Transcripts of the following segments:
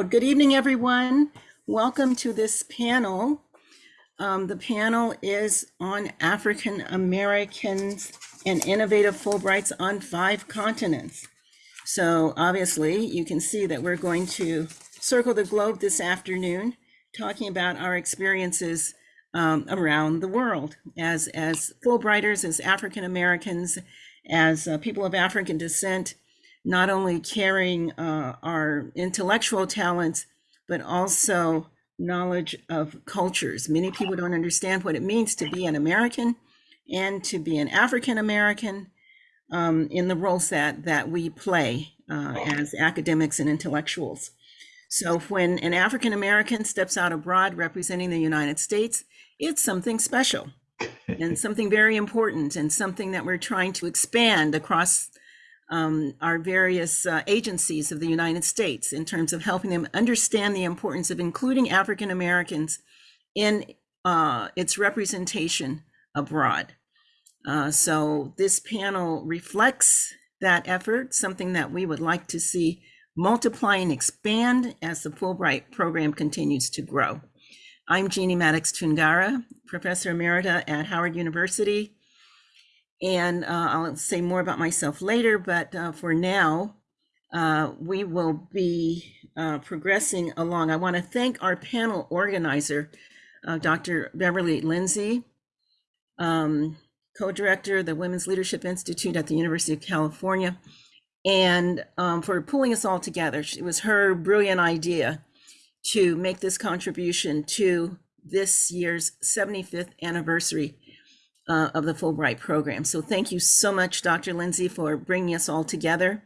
Good evening, everyone. Welcome to this panel. Um, the panel is on African Americans and innovative Fulbrights on five continents. So obviously you can see that we're going to circle the globe this afternoon, talking about our experiences um, around the world as, as Fulbrighters, as African Americans, as uh, people of African descent, not only carrying uh, our intellectual talents, but also knowledge of cultures. Many people don't understand what it means to be an American and to be an African American um, in the roles that, that we play uh, as academics and intellectuals. So when an African American steps out abroad representing the United States, it's something special and something very important and something that we're trying to expand across um, our various uh, agencies of the United States in terms of helping them understand the importance of including African Americans in uh, its representation abroad. Uh, so this panel reflects that effort, something that we would like to see multiply and expand as the Fulbright program continues to grow. I'm Jeannie Maddox Toungara, Professor Emerita at Howard University and uh, I'll say more about myself later, but uh, for now, uh, we will be uh, progressing along. I want to thank our panel organizer, uh, Dr. Beverly Lindsay, um, co-director of the Women's Leadership Institute at the University of California, and um, for pulling us all together. It was her brilliant idea to make this contribution to this year's 75th anniversary uh, of the Fulbright program. So thank you so much, Dr. Lindsay, for bringing us all together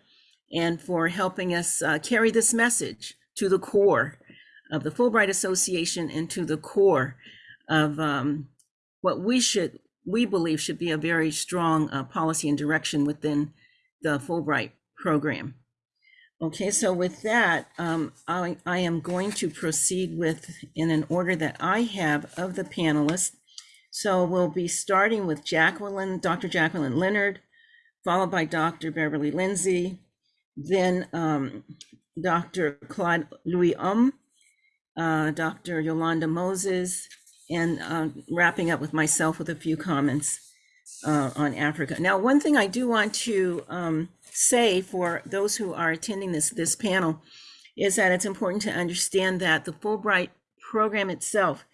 and for helping us uh, carry this message to the core of the Fulbright Association and to the core of um, what we should, we believe should be a very strong uh, policy and direction within the Fulbright program. Okay, so with that, um, I, I am going to proceed with in an order that I have of the panelists. So we'll be starting with Jacqueline, Dr. Jacqueline Leonard, followed by Dr. Beverly Lindsay, then um, Dr. Claude Louis Um, uh, Dr. Yolanda Moses, and uh, wrapping up with myself with a few comments uh, on Africa. Now, one thing I do want to um, say for those who are attending this, this panel is that it's important to understand that the Fulbright program itself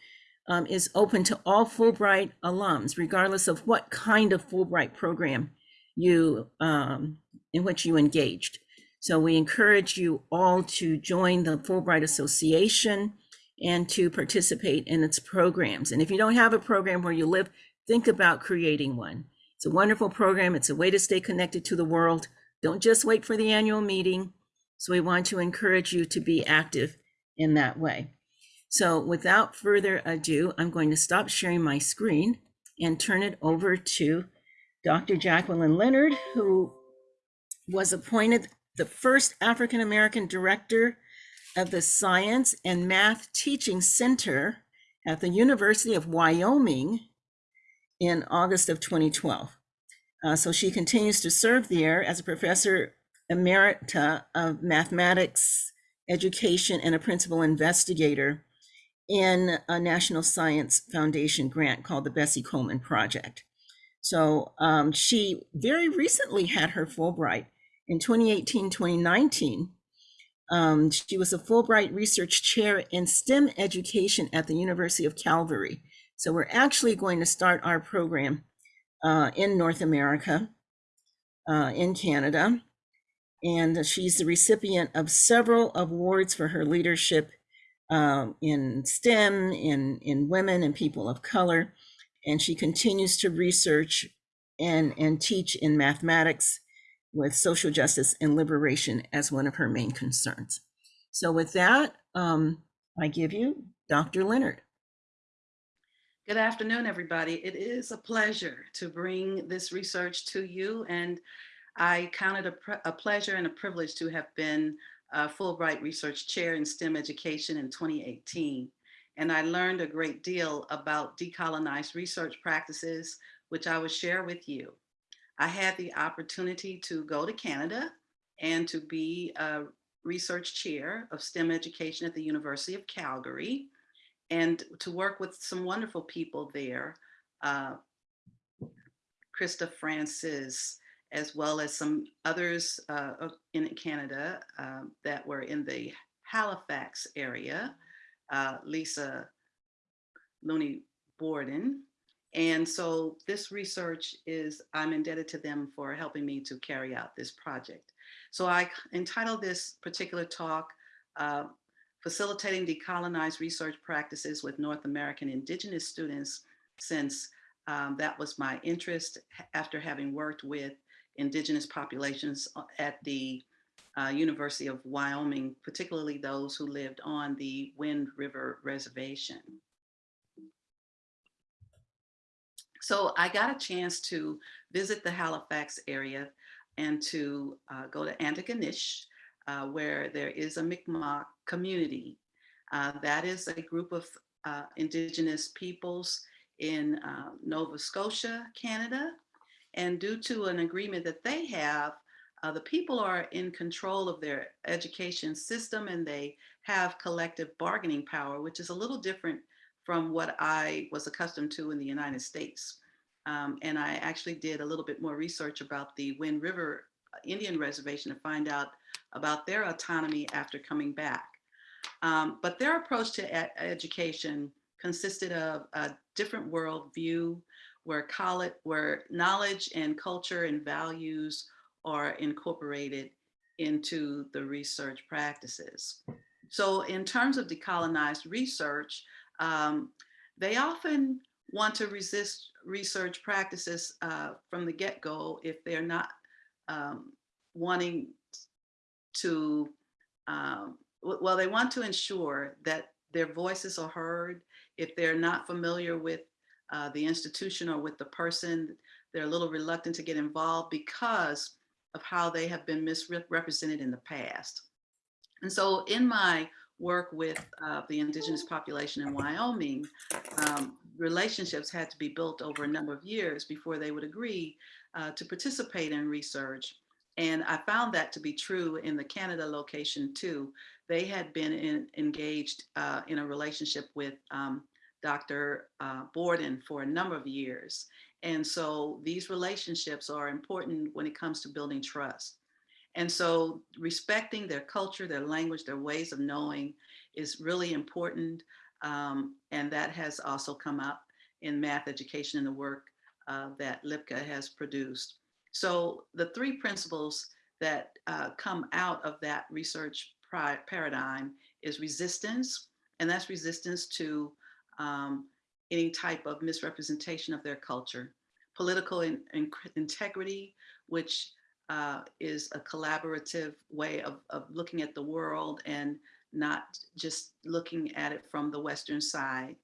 um, is open to all Fulbright alums, regardless of what kind of Fulbright program you um, in which you engaged. So we encourage you all to join the Fulbright Association and to participate in its programs. And if you don't have a program where you live, think about creating one. It's a wonderful program. It's a way to stay connected to the world. Don't just wait for the annual meeting. So we want to encourage you to be active in that way. So without further ado, I'm going to stop sharing my screen and turn it over to Dr. Jacqueline Leonard, who was appointed the first African-American director of the Science and Math Teaching Center at the University of Wyoming in August of 2012. Uh, so she continues to serve there as a professor emerita of mathematics education and a principal investigator in a National Science Foundation grant called the Bessie Coleman Project. So um, she very recently had her Fulbright in 2018, 2019. Um, she was a Fulbright Research Chair in STEM Education at the University of Calgary. So we're actually going to start our program uh, in North America, uh, in Canada. And she's the recipient of several awards for her leadership um, in STEM, in, in women and people of color. And she continues to research and, and teach in mathematics with social justice and liberation as one of her main concerns. So with that, um, I give you Dr. Leonard. Good afternoon, everybody. It is a pleasure to bring this research to you. And I count it a, a pleasure and a privilege to have been uh, Fulbright Research Chair in STEM Education in 2018. And I learned a great deal about decolonized research practices, which I will share with you. I had the opportunity to go to Canada and to be a research chair of STEM education at the University of Calgary and to work with some wonderful people there. Uh, Krista Francis, as well as some others uh, in Canada um, that were in the Halifax area, uh, Lisa Lunney Borden. And so this research is, I'm indebted to them for helping me to carry out this project. So I entitled this particular talk, uh, Facilitating Decolonized Research Practices with North American Indigenous Students, since um, that was my interest after having worked with Indigenous populations uh, at the uh, University of Wyoming, particularly those who lived on the Wind River Reservation. So I got a chance to visit the Halifax area and to uh, go to Antigonish, uh, where there is a Mi'kmaq community. Uh, that is a group of uh, indigenous peoples in Nova Scotia, Canada. And due to an agreement that they have, uh, the people are in control of their education system and they have collective bargaining power, which is a little different from what I was accustomed to in the United States. Um, and I actually did a little bit more research about the Wind River uh, Indian Reservation to find out about their autonomy after coming back. Um, but their approach to education consisted of a different worldview where college, where knowledge and culture and values are incorporated into the research practices. So in terms of decolonized research, um, they often want to resist research practices uh, from the get-go if they're not um, wanting to, um, well, they want to ensure that their voices are heard. If they're not familiar with uh, the institution or with the person, they're a little reluctant to get involved because of how they have been misrepresented in the past. And so in my work with uh, the indigenous population in Wyoming, um, relationships had to be built over a number of years before they would agree uh, to participate in research. And I found that to be true in the Canada location too. They had been in, engaged uh, in a relationship with um, Dr. Uh, Borden for a number of years. And so these relationships are important when it comes to building trust. And so respecting their culture, their language, their ways of knowing is really important. Um, and that has also come up in math education in the work uh, that Lipka has produced. So the three principles that uh, come out of that research paradigm is resistance, and that's resistance to um, any type of misrepresentation of their culture. Political in, in- integrity, which uh, is a collaborative way of, of looking at the world and not just looking at it from the Western side.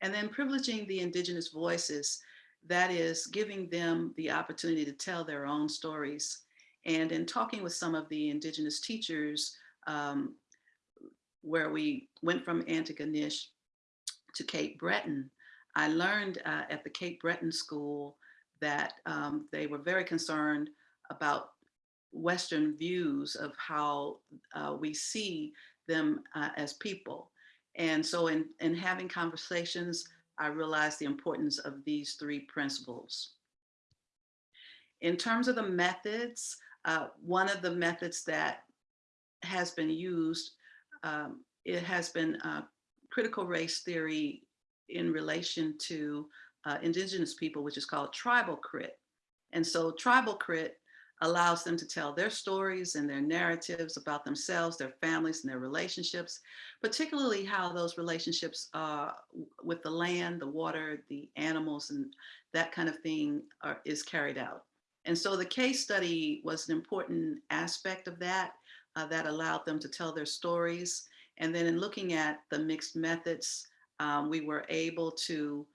And then privileging the indigenous voices, that is giving them the opportunity to tell their own stories. And in talking with some of the indigenous teachers, um, where we went from Antigonish to Cape Breton, I learned uh, at the Cape Breton School that um, they were very concerned about Western views of how uh, we see them uh, as people. And so in, in having conversations, I realized the importance of these three principles. In terms of the methods, uh, one of the methods that has been used, um, it has been uh, critical race theory in relation to uh, indigenous people, which is called tribal crit. And so tribal crit allows them to tell their stories and their narratives about themselves, their families, and their relationships, particularly how those relationships uh, with the land, the water, the animals, and that kind of thing are, is carried out. And so the case study was an important aspect of that, uh, that allowed them to tell their stories. And then in looking at the mixed methods, um, we were able to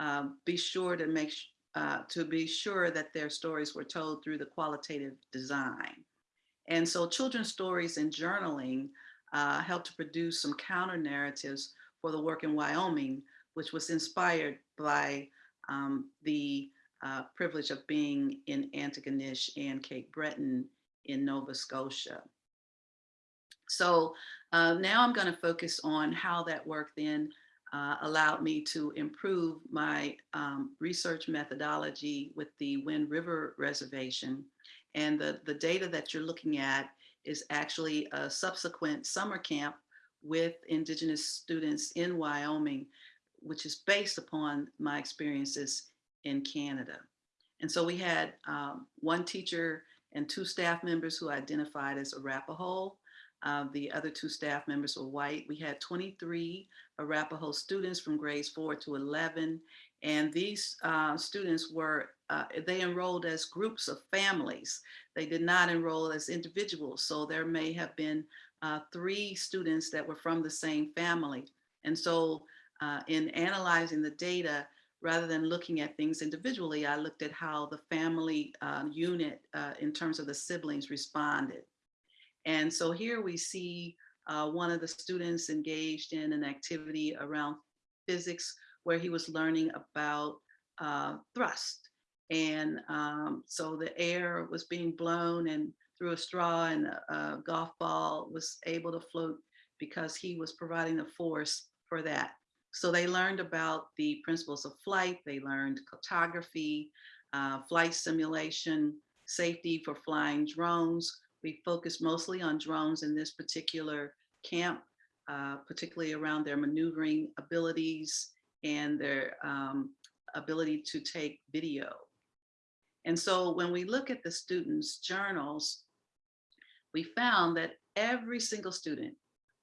um, be sure to make uh, to be sure that their stories were told through the qualitative design. And so children's stories and journaling uh, helped to produce some counter narratives for the work in Wyoming, which was inspired by um, the uh, privilege of being in Antigonish and Cape Breton in Nova Scotia. So uh, now I'm going to focus on how that work then uh, allowed me to improve my um, research methodology with the Wind River Reservation. And the, the data that you're looking at is actually a subsequent summer camp with Indigenous students in Wyoming, which is based upon my experiences in Canada. And so we had um, one teacher and two staff members who identified as Arapaho. Uh, the other two staff members were white. We had 23 Arapaho students from grades four to 11. And these uh, students were, uh, they enrolled as groups of families. They did not enroll as individuals. So there may have been uh, three students that were from the same family. And so uh, in analyzing the data, rather than looking at things individually, I looked at how the family uh, unit in terms of the siblings responded. And so here we see uh, one of the students engaged in an activity around physics where he was learning about uh, thrust. And um, so the air was being blown and through a straw and a, a golf ball was able to float because he was providing the force for that. So they learned about the principles of flight. They learned cartography, uh, flight simulation, safety for flying drones. We focused mostly on drones in this particular camp, uh, particularly around their maneuvering abilities and their um, ability to take video. And so when we look at the students' journals, we found that every single student,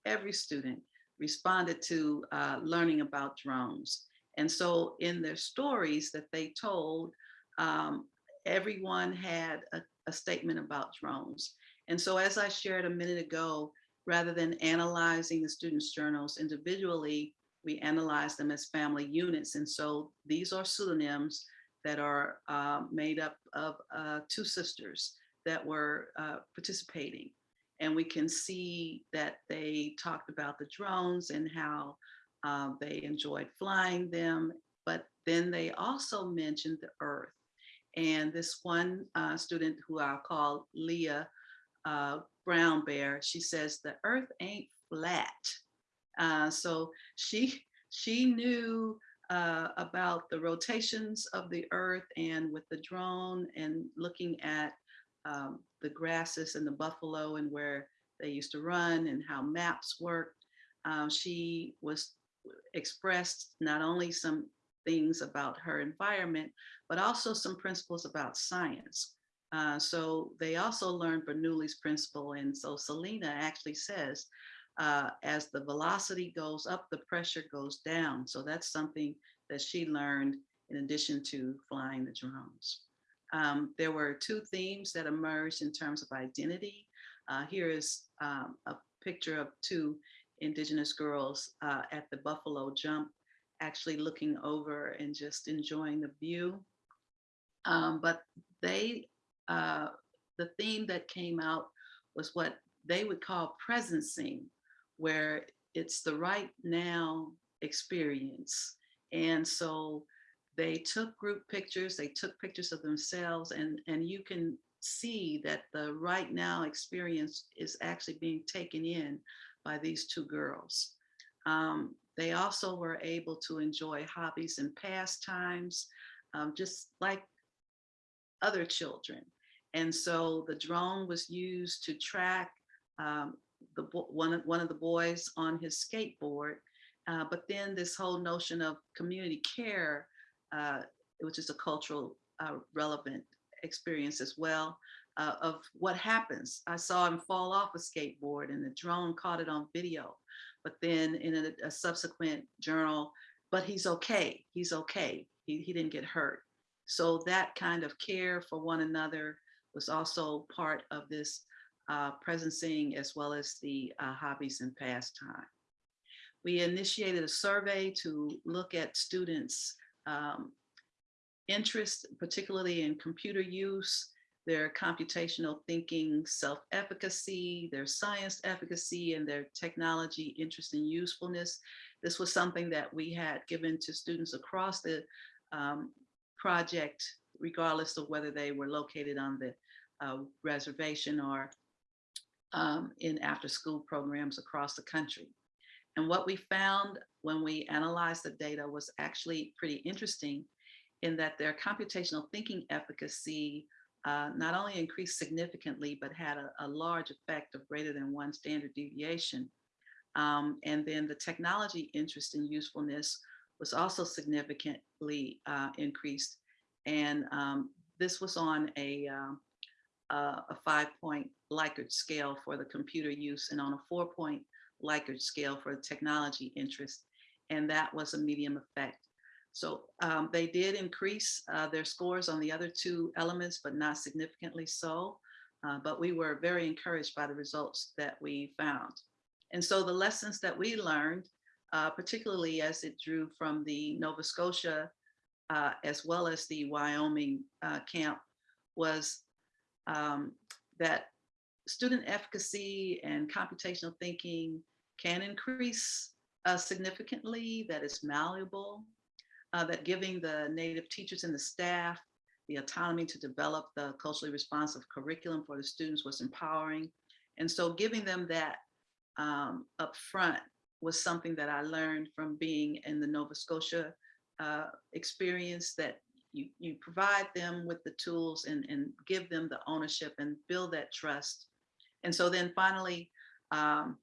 every student responded to uh, learning about drones. And so in their stories that they told, um, everyone had a, a statement about drones. And so as I shared a minute ago, rather than analyzing the students' journals individually, we analyze them as family units. And so these are pseudonyms that are uh, made up of uh, two sisters that were uh, participating. And we can see that they talked about the drones and how uh, they enjoyed flying them. But then they also mentioned the earth. And this one uh, student who I'll call Leah uh, Brown Bear, she says the earth ain't flat. Uh, so she, she knew uh, about the rotations of the earth and with the drone and looking at um, the grasses and the buffalo and where they used to run and how maps worked. Um, she was expressed not only some things about her environment, but also some principles about science. Uh, so they also learned Bernoulli's principle. And so Selena actually says, uh, as the velocity goes up, the pressure goes down. So that's something that she learned in addition to flying the drones. Um, there were two themes that emerged in terms of identity. Uh, here is um, a picture of two indigenous girls uh, at the Buffalo Jump, actually looking over and just enjoying the view. Um, but they, uh, the theme that came out was what they would call presencing, where it's the right now experience. And so they took group pictures, they took pictures of themselves and, and you can see that the right now experience is actually being taken in by these two girls. Um, they also were able to enjoy hobbies and pastimes, um, just like other children. And so the drone was used to track um, the one, one of the boys on his skateboard. Uh, but then this whole notion of community care uh, which is a cultural uh, relevant experience as well, uh, of what happens. I saw him fall off a skateboard and the drone caught it on video. But then in a, a subsequent journal, but he's okay, he's okay. He, he didn't get hurt. So that kind of care for one another was also part of this uh, presencing as well as the uh, hobbies and pastime. We initiated a survey to look at students um, interest, particularly in computer use, their computational thinking self-efficacy, their science efficacy, and their technology interest and usefulness. This was something that we had given to students across the um, project, regardless of whether they were located on the uh, reservation or um, in after-school programs across the country. And what we found when we analyzed the data was actually pretty interesting in that their computational thinking efficacy uh, not only increased significantly, but had a, a, large effect of greater than one standard deviation. Um, and then the technology interest and usefulness was also significantly uh, increased. And um, this was on a, uh, a five point Likert scale for the computer use and on a four point Likert scale for the technology interest. And that was a medium effect. So um, they did increase uh, their scores on the other two elements, but not significantly so. Uh, but we were very encouraged by the results that we found. And so the lessons that we learned, uh, particularly as it drew from the Nova Scotia uh, as well as the Wyoming uh, camp, was um, that student efficacy and computational thinking can increase uh, significantly, that is malleable, uh, that giving the native teachers and the staff the autonomy to develop the culturally responsive curriculum for the students was empowering. And so giving them that um, up front was something that I learned from being in the Nova Scotia uh, experience that you, you provide them with the tools and, and give them the ownership and build that trust. And so then finally, um,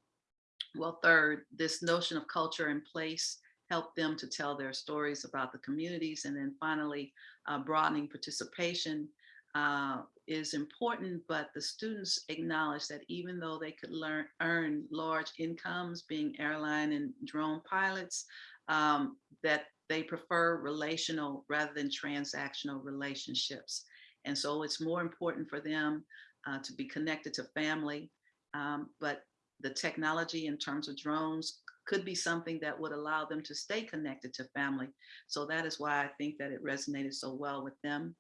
well, third, this notion of culture and place help them to tell their stories about the communities. And then finally, uh, broadening participation uh, is important, but the students acknowledge that even though they could learn earn large incomes being airline and drone pilots, um, that they prefer relational rather than transactional relationships. And so it's more important for them uh, to be connected to family, um, but the technology in terms of drones could be something that would allow them to stay connected to family. So that is why I think that it resonated so well with them.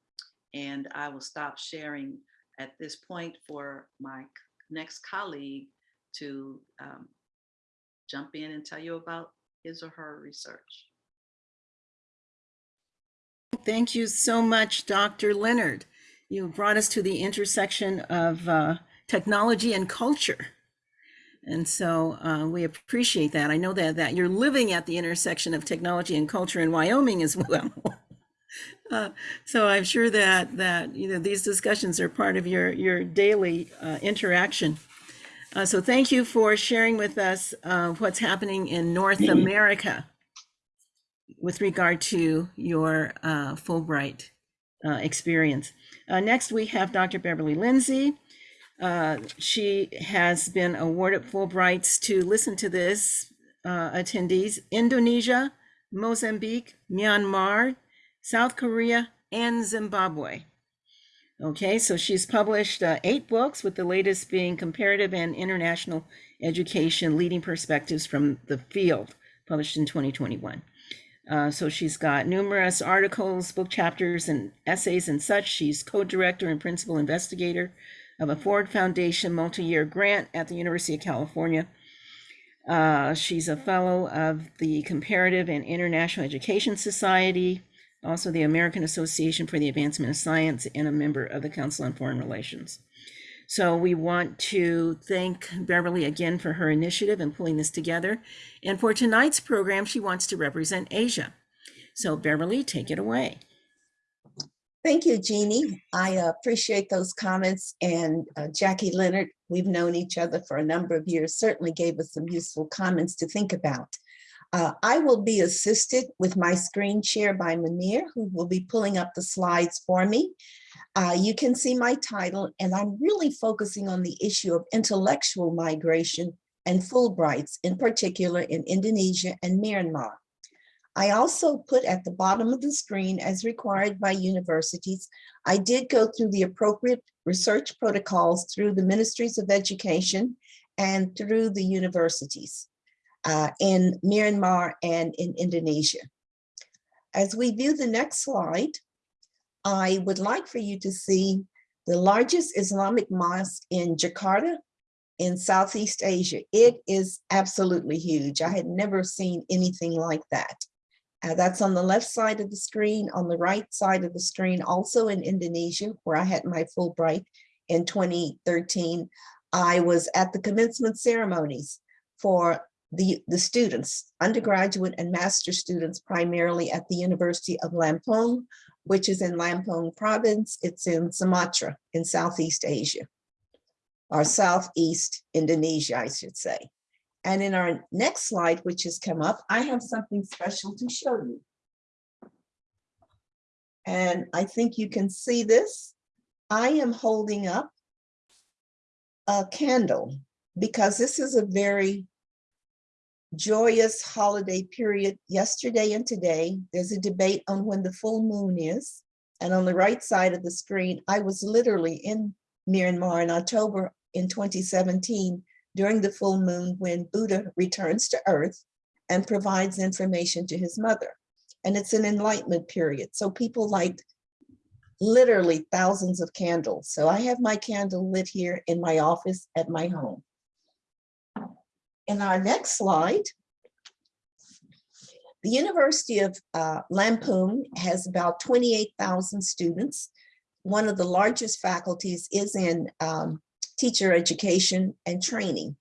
And I will stop sharing at this point for my next colleague to um, jump in and tell you about his or her research. Thank you so much, Dr. Leonard. You brought us to the intersection of uh, technology and culture. And so uh, we appreciate that. I know that that you're living at the intersection of technology and culture in Wyoming as well. uh, so I'm sure that that you know these discussions are part of your your daily uh, interaction. Uh, so thank you for sharing with us uh, what's happening in North America with regard to your uh, Fulbright experience. next, we have Dr. Beverly Lindsay. Uh, she has been awarded Fulbrights to listen to this uh, attendees Indonesia, Mozambique, Myanmar, South Korea, and Zimbabwe. Okay, so she's published uh, eight books, with the latest being Comparative and International Education Leading Perspectives from the Field, published in 2021. Uh, so she's got numerous articles, book chapters, and essays and such. She's co-director and principal investigator of a Ford Foundation multi-year grant at the University of California. Uh, she's a fellow of the Comparative and International Education Society, also the American Association for the Advancement of Science, and a member of the Council on Foreign Relations. So we want to thank Beverly again for her initiative in pulling this together. And for tonight's program, she wants to represent Asia. So Beverly, take it away. Thank you, Jeannie. I appreciate those comments. And uh, Jackie Leonard, we've known each other for a number of years, certainly gave us some useful comments to think about. Uh, I will be assisted with my screen share by Manir, who will be pulling up the slides for me. Uh, you can see my title, and I'm really focusing on the issue of intellectual migration and Fulbrights, in particular in Indonesia and Myanmar. I also put at the bottom of the screen, as required by universities, I did go through the appropriate research protocols through the Ministries of Education and through the universities uh, in Myanmar and in Indonesia. As we view the next slide, I would like for you to see the largest Islamic mosque in Jakarta in Southeast Asia. It is absolutely huge. I had never seen anything like that. Uh, that's on the left side of the screen, on the right side of the screen, also in Indonesia, where I had my Fulbright in 2013. I was at the commencement ceremonies for the, the students, undergraduate and master students, primarily at the University of Lampung, which is in Lampung province. It's in Sumatra in Southeast Asia, or Southeast Indonesia, I should say. And in our next slide, which has come up, I have something special to show you. And I think you can see this. I am holding up a candle because this is a very joyous holiday period. Yesterday and today, there's a debate on when the full moon is. And on the right side of the screen, I was literally in Myanmar in October in 2017 during the full moon when Buddha returns to earth and provides information to his mother. And it's an enlightenment period. So people light literally thousands of candles. So I have my candle lit here in my office at my home. In our next slide, the University of uh, Lampung has about 28,000 students. One of the largest faculties is in um, teacher education and training.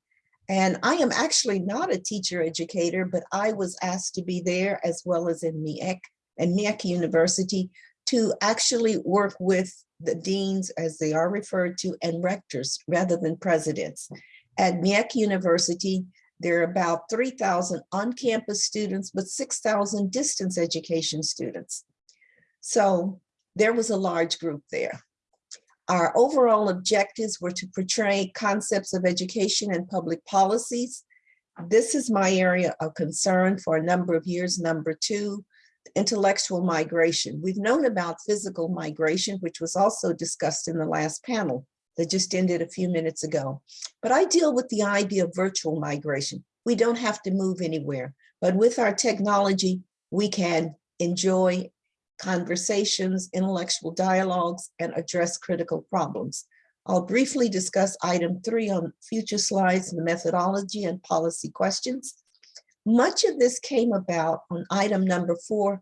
And I am actually not a teacher educator, but I was asked to be there as well as in MEC and MEC University to actually work with the deans as they are referred to and rectors rather than presidents. At MEC University, there are about 3,000 on-campus students, but 6,000 distance education students. So there was a large group there. Our overall objectives were to portray concepts of education and public policies. This is my area of concern for a number of years. Number two, intellectual migration. We've known about physical migration, which was also discussed in the last panel that just ended a few minutes ago. But I deal with the idea of virtual migration. We don't have to move anywhere, but with our technology, we can enjoy conversations, intellectual dialogues, and address critical problems. I'll briefly discuss item three on future slides, the methodology and policy questions. Much of this came about on item number four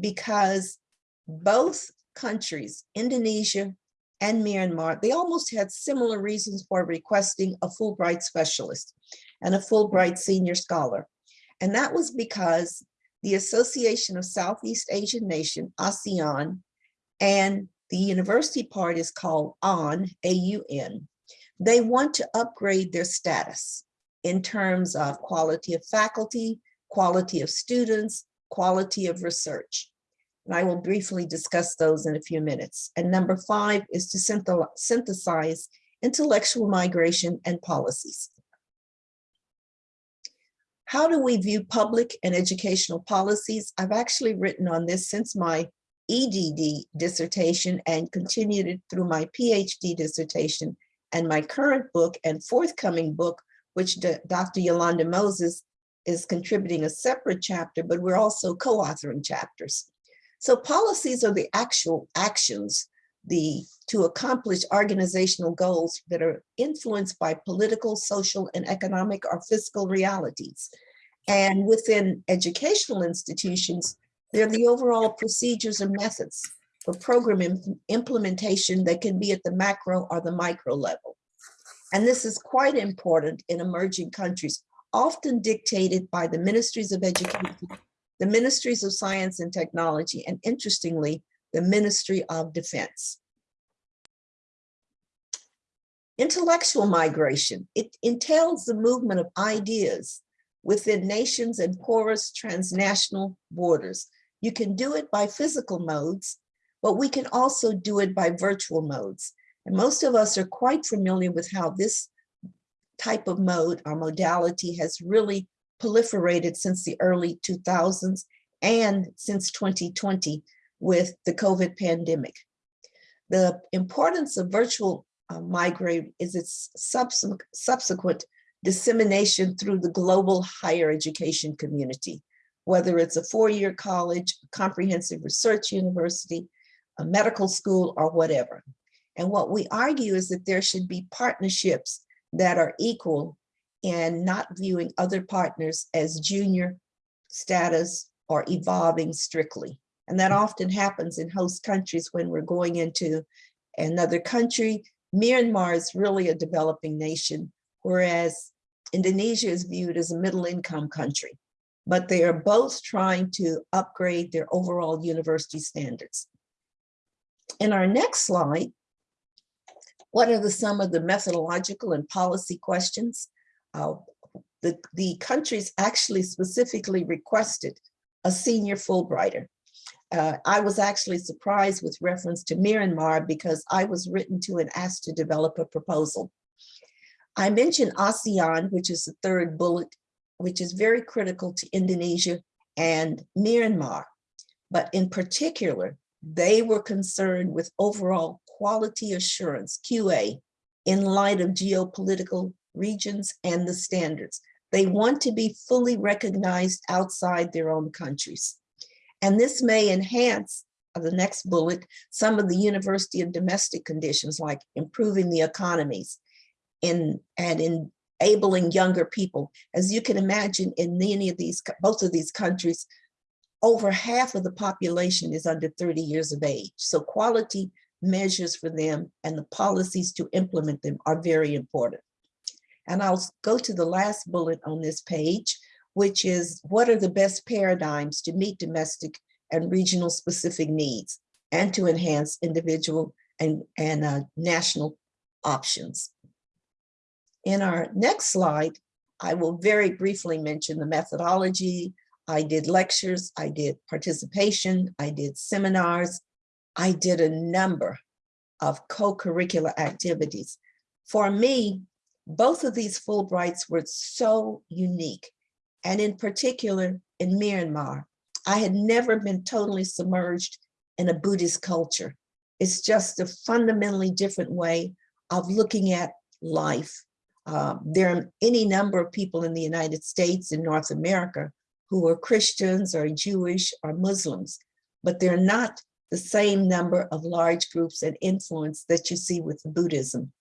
because both countries, Indonesia and Myanmar, they almost had similar reasons for requesting a Fulbright specialist and a Fulbright senior scholar. And that was because the Association of Southeast Asian Nation, ASEAN, and the university part is called AUN, A-U-N. They want to upgrade their status in terms of quality of faculty, quality of students, quality of research. And I will briefly discuss those in a few minutes. And number five is to synthesize intellectual migration and policies. How do we view public and educational policies? I've actually written on this since my EDD dissertation and continued it through my PhD dissertation and my current book and forthcoming book, which Dr. Yolanda Moses is contributing a separate chapter, but we're also co-authoring chapters. So policies are the actual actions the to accomplish organizational goals that are influenced by political, social, and economic or fiscal realities. And within educational institutions, they're the overall procedures and methods for program implementation that can be at the macro or the micro level. And this is quite important in emerging countries, often dictated by the ministries of education, the ministries of science and technology, and interestingly, the Ministry of Defense. Intellectual migration, it entails the movement of ideas within nations and porous transnational borders. You can do it by physical modes, but we can also do it by virtual modes. And most of us are quite familiar with how this type of mode or modality has really proliferated since the early 2000s and since 2020 with the COVID pandemic. The importance of virtual uh, migrate is its subsequent, subsequent dissemination through the global higher education community, whether it's a four-year college, a comprehensive research university, a medical school, or whatever. And what we argue is that there should be partnerships that are equal and not viewing other partners as junior status or evolving strictly. And that mm. often happens in host countries when we're going into another country, Myanmar is really a developing nation, whereas Indonesia is viewed as a middle income country. But they are both trying to upgrade their overall university standards. In our next slide, what are the some of the methodological and policy questions? Uh, the, the countries actually specifically requested a senior Fulbrighter. Uh, I was actually surprised with reference to Myanmar because I was written to and asked to develop a proposal. I mentioned ASEAN, which is the third bullet, which is very critical to Indonesia and Myanmar. But in particular, they were concerned with overall quality assurance, QA, in light of geopolitical regions and the standards. They want to be fully recognized outside their own countries. And this may enhance uh, the next bullet, some of the university and domestic conditions like improving the economies in, and enabling younger people. As you can imagine in many of these, both of these countries, over half of the population is under 30 years of age. So quality measures for them and the policies to implement them are very important. And I'll go to the last bullet on this page, which is what are the best paradigms to meet domestic and regional specific needs and to enhance individual and, and uh, national options. In our next slide, I will very briefly mention the methodology. I did lectures, I did participation, I did seminars, I did a number of co-curricular activities. For me, both of these Fulbrights were so unique. And in particular, in Myanmar, I had never been totally submerged in a Buddhist culture. It's just a fundamentally different way of looking at life. Uh, there are any number of people in the United States and North America who are Christians or Jewish or Muslims, but they're not the same number of large groups and influence that you see with Buddhism.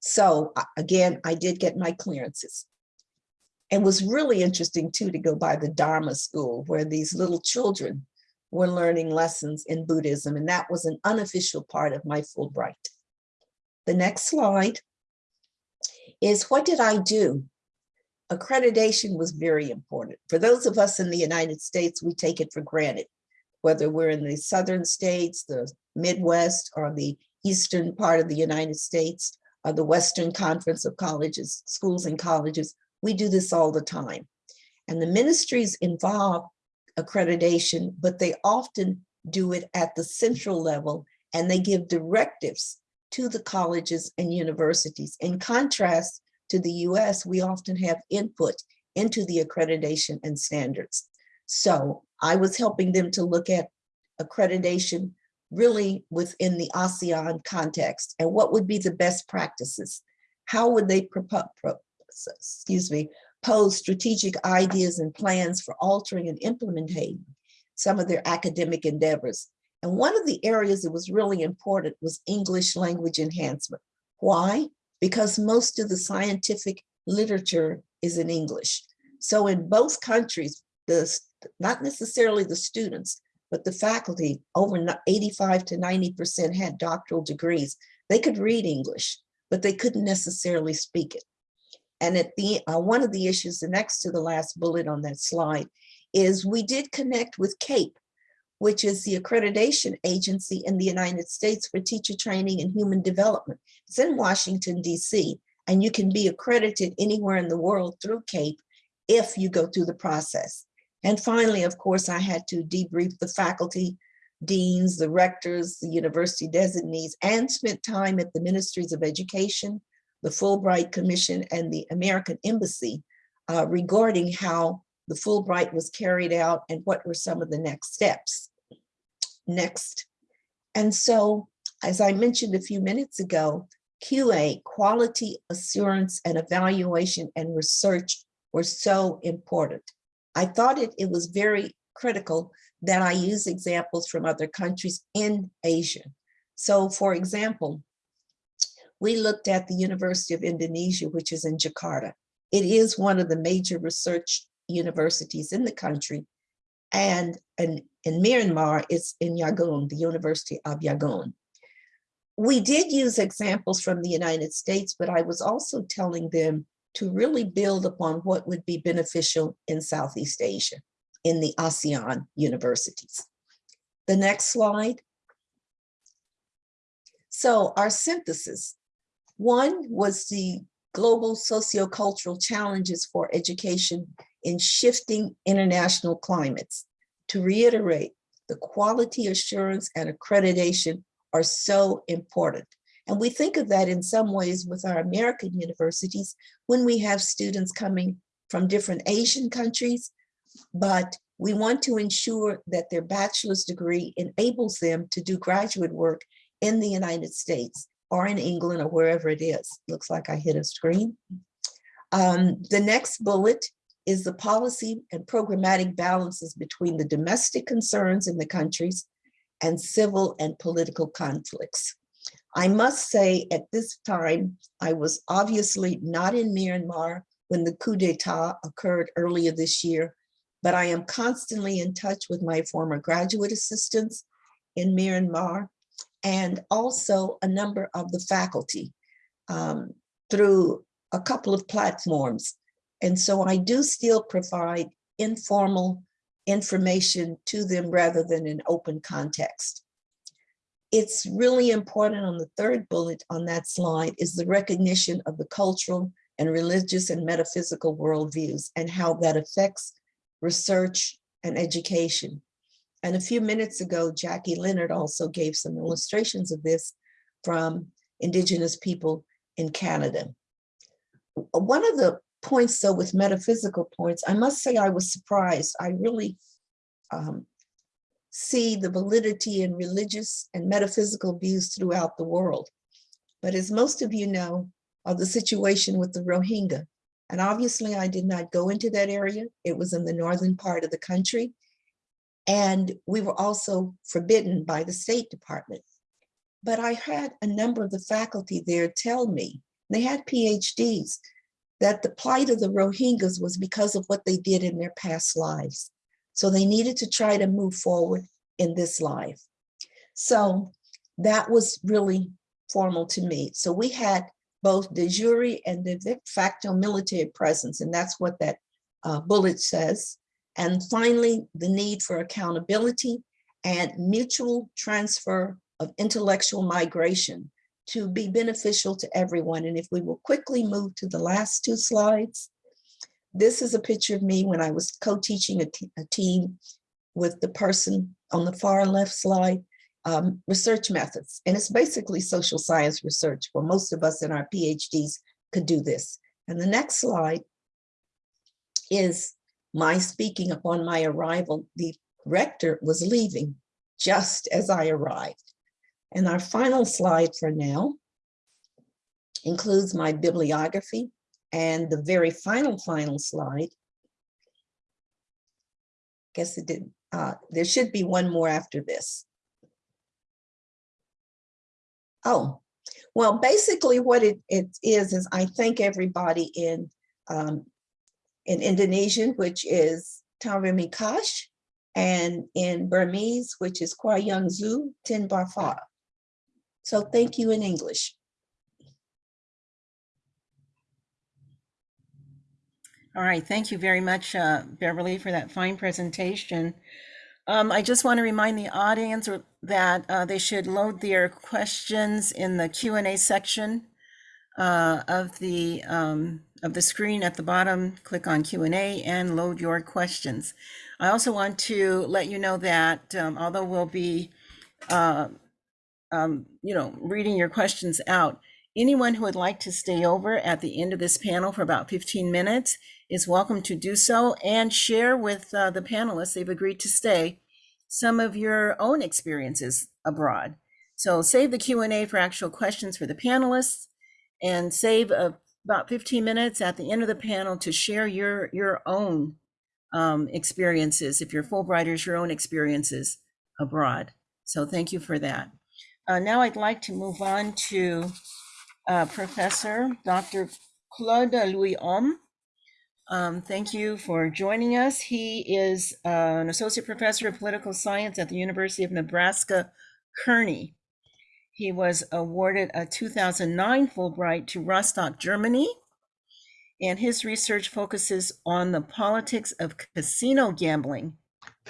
So again, I did get my clearances. It was really interesting too to go by the Dharma school where these little children were learning lessons in Buddhism and that was an unofficial part of my Fulbright. The next slide is what did I do? Accreditation was very important. For those of us in the United States, we take it for granted, whether we're in the southern states, the Midwest, or the eastern part of the United States, uh, the Western Conference of Colleges, Schools and Colleges, we do this all the time. And the ministries involve accreditation, but they often do it at the central level and they give directives to the colleges and universities. In contrast to the US, we often have input into the accreditation and standards. So I was helping them to look at accreditation really within the ASEAN context and what would be the best practices? How would they propose, excuse me, pose strategic ideas and plans for altering and implementing some of their academic endeavors? And one of the areas that was really important was English language enhancement. Why? Because most of the scientific literature is in English. So in both countries, the, not necessarily the students, but the faculty, over 85 to 90% had doctoral degrees. They could read English, but they couldn't necessarily speak it. And at the uh, one of the issues, the next to the last bullet on that slide, is we did connect with CAEP, which is the accreditation agency in the United States for teacher training and human development. It's in Washington, DC, and you can be accredited anywhere in the world through CAEP if you go through the process. And finally, of course, I had to debrief the faculty, deans, the rectors, the university designees, and spent time at the ministries of education, the Fulbright Commission, and the American Embassy uh, regarding how the Fulbright was carried out and what were some of the next steps. Next. And so, as I mentioned a few minutes ago, QA, quality assurance and evaluation and research were so important. I thought it, it was very critical that I use examples from other countries in Asia. So for example, we looked at the University of Indonesia, which is in Jakarta. It is one of the major research universities in the country. And in, in Myanmar, it's in Yangon, the University of Yangon. we did use examples from the United States, but I was also telling them to really build upon what would be beneficial in Southeast Asia, in the ASEAN universities. The next slide. So our synthesis. One was the global sociocultural challenges for education in shifting international climates. To reiterate, the quality assurance and accreditation are so important. And we think of that in some ways with our American universities when we have students coming from different Asian countries, but we want to ensure that their bachelor's degree enables them to do graduate work in the United States or in England or wherever it is. Looks like I hit a screen. Um, the next bullet is the policy and programmatic balances between the domestic concerns in the countries and civil and political conflicts. I must say at this time, I was obviously not in Myanmar when the coup d'etat occurred earlier this year, but I am constantly in touch with my former graduate assistants in Myanmar and also a number of the faculty um, through a couple of platforms. And so I do still provide informal information to them rather than in open context. It's really important on the third bullet on that slide is the recognition of the cultural and religious and metaphysical worldviews and how that affects research and education. And a few minutes ago, Jackie Leonard also gave some illustrations of this from Indigenous people in Canada. One of the points though with metaphysical points, I must say I was surprised. I really um, see the validity in religious and metaphysical views throughout the world. But as most of you know, of the situation with the Rohingya, and obviously I did not go into that area. It was in the northern part of the country. And we were also forbidden by the State Department. But I had a number of the faculty there tell me, they had PhDs, that the plight of the Rohingyas was because of what they did in their past lives. So they needed to try to move forward in this life. So that was really formal to me. So we had both de jure and the de facto military presence, and that's what that uh, bullet says. And finally, the need for accountability and mutual transfer of intellectual migration to be beneficial to everyone. And if we will quickly move to the last two slides. This is a picture of me when I was co-teaching a, a, team with the person on the far left slide, um, research methods. And it's basically social science research where most of us in our PhDs could do this. And the next slide is my speaking upon my arrival. The rector was leaving just as I arrived. And our final slide for now includes my bibliography and the very final, final slide. I Guess it didn't, uh, there should be one more after this. Oh, well, basically what it, it is, is I thank everybody in, um, in Indonesian, which is Tarimi Kash, and in Burmese, which is Kwa Zu Tin Barfa. So thank you in English. All right, thank you very much, uh, Beverly, for that fine presentation. Um, I just want to remind the audience that uh, they should load their questions in the Q&A section uh, of the um, of the screen at the bottom. Click on Q&A and load your questions. I also want to let you know that um, although we'll be, uh, um, you know, reading your questions out, anyone who would like to stay over at the end of this panel for about 15 minutes is welcome to do so and share with uh, the panelists, they've agreed to stay, some of your own experiences abroad. So save the Q&A for actual questions for the panelists and save uh, about 15 minutes at the end of the panel to share your, your own um, experiences, if you're Fulbrighters, your own experiences abroad. So thank you for that. Uh, now I'd like to move on to uh, Professor Dr. Claude Louishomme. Um, thank you for joining us. He is uh, an associate professor of political science at the University of Nebraska, Kearney. He was awarded a 2009 Fulbright to Rostock, Germany. And his research focuses on the politics of casino gambling,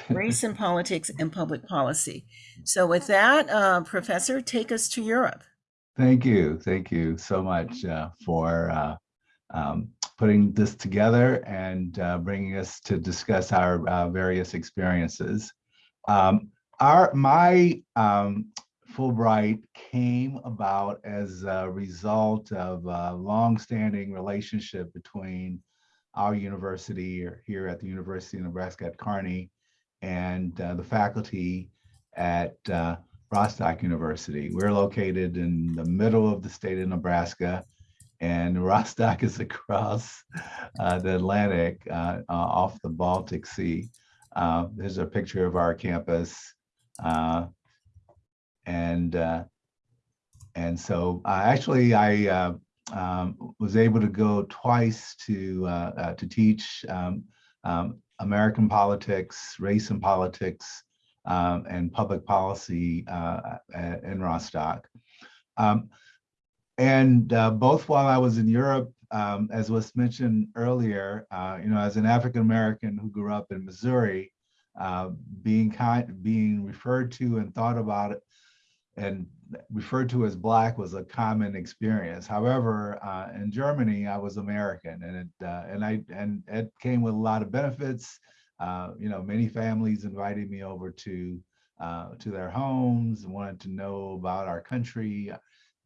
race and politics, and public policy. So, with that, uh, Professor, take us to Europe. Thank you. Thank you so much uh, for uh, um, putting this together and uh, bringing us to discuss our uh, various experiences. Um, our my um, Fulbright came about as a result of a longstanding relationship between our university here at the University of Nebraska at Kearney and uh, the faculty at uh, Rostock University. We're located in the middle of the state of Nebraska and Rostock is across uh, the Atlantic uh, uh, off the Baltic Sea. Uh, there's a picture of our campus. uh, and uh, and so actually I um, was able to go twice to to teach um, um, American politics, race and politics, um, and public policy uh, a- in Rostock. Um, and uh, both while I was in Europe, um, as was mentioned earlier, uh, you know, as an African American who grew up in Missouri, uh, being kind, being referred to and thought about it, and referred to as Black was a common experience. However, uh, in Germany, I was American, and it uh, and I and it came with a lot of benefits. Uh, you know, many families invited me over to uh, to their homes, wanted to know about our country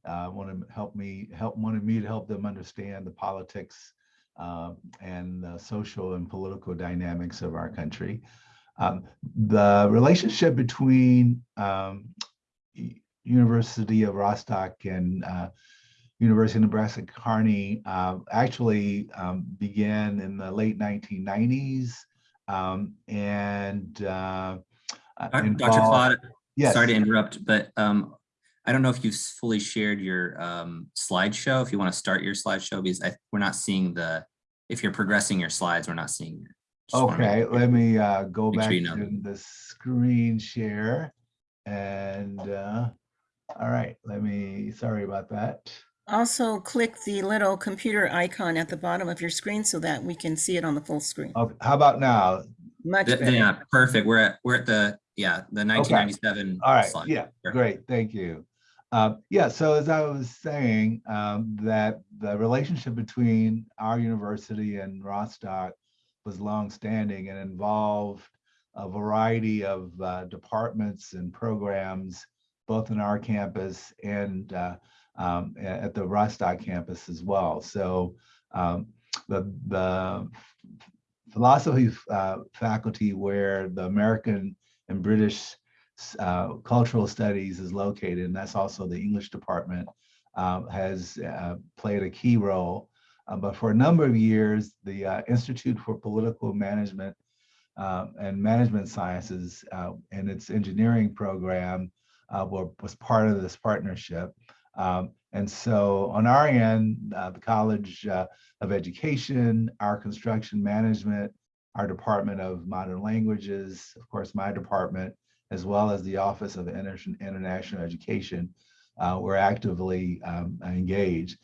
uh, wanted to help me help wanted me to help them understand the politics uh, and the social and political dynamics of our country. Um, the relationship between um, University of Rostock and uh, University of Nebraska Kearney uh, actually um, began in the late 1990s um, and uh, Dr. involved- Claude, Yes. sorry to interrupt, but um, I don't know if you've fully shared your um, slideshow. If you want to start your slideshow, because I, we're not seeing the, if you're progressing your slides, we're not seeing. wanna Okay, let me uh, go back sure you know. to the screen share. And, uh, all right, let me, sorry about that. Also, click the little computer icon at the bottom of your screen so that we can see it on the full screen. Okay, How about now? Much Th- better. Yeah, perfect. We're at, we're at the, yeah, the 1997. All right, slide. yeah, Sure. great, thank you. Uh, Yeah, so as I was saying, um, that the relationship between our university and Rostock was longstanding and involved a variety of uh, departments and programs, both in our campus and uh, um, at the Rostock campus as well. So um, the, the philosophy uh, faculty where the American and British uh, cultural studies is located, and that's also the English department, um, has uh, played a key role. Uh, but for a number of years, the uh, Institute for Political Management um, and Management Sciences uh, and its engineering program were, was part of this partnership. Um, and so on our end, uh, the College uh, of Education, our construction management, our Department of Modern Languages, of course, my department, as well as the Office of Inter- International Education, uh, were actively um, engaged.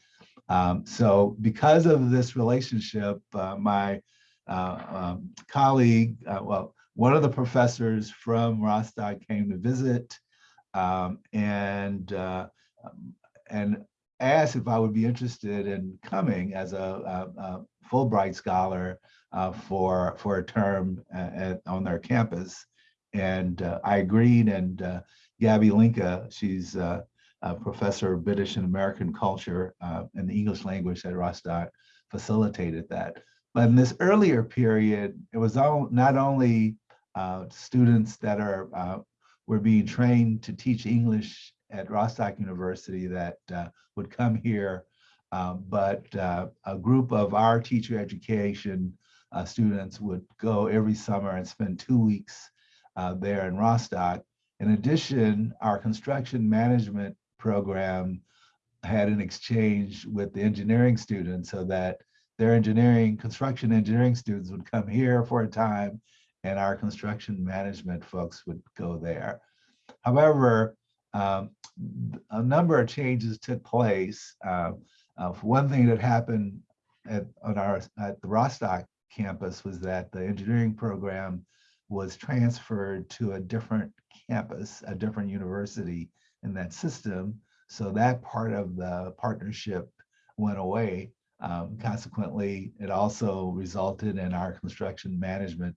Um, so because of this relationship, uh, my uh, um, colleague, uh, well, one of the professors from Rostock came to visit um, and and asked if I would be interested in coming as a, a, a Fulbright scholar uh, for for a term uh, at, on their campus. And uh, I agreed. And uh, Gabby Linke, she's uh, a professor of British and American culture uh, and the English language at Rostock, facilitated that. But in this earlier period, it was all, not only uh, students that are uh, were being trained to teach English at Rostock University that uh, would come here, uh, but uh, a group of our teacher education uh, students would go every summer and spend two weeks uh, there in Rostock. In addition, our construction management program had an exchange with the engineering students so that their engineering, construction engineering students would come here for a time and our construction management folks would go there. However, um, a number of changes took place. Uh, uh, one thing that happened at, on our, at the Rostock campus was that the engineering program was transferred to a different campus, a different university in that system. So that part of the partnership went away. Um, consequently, it also resulted in our construction management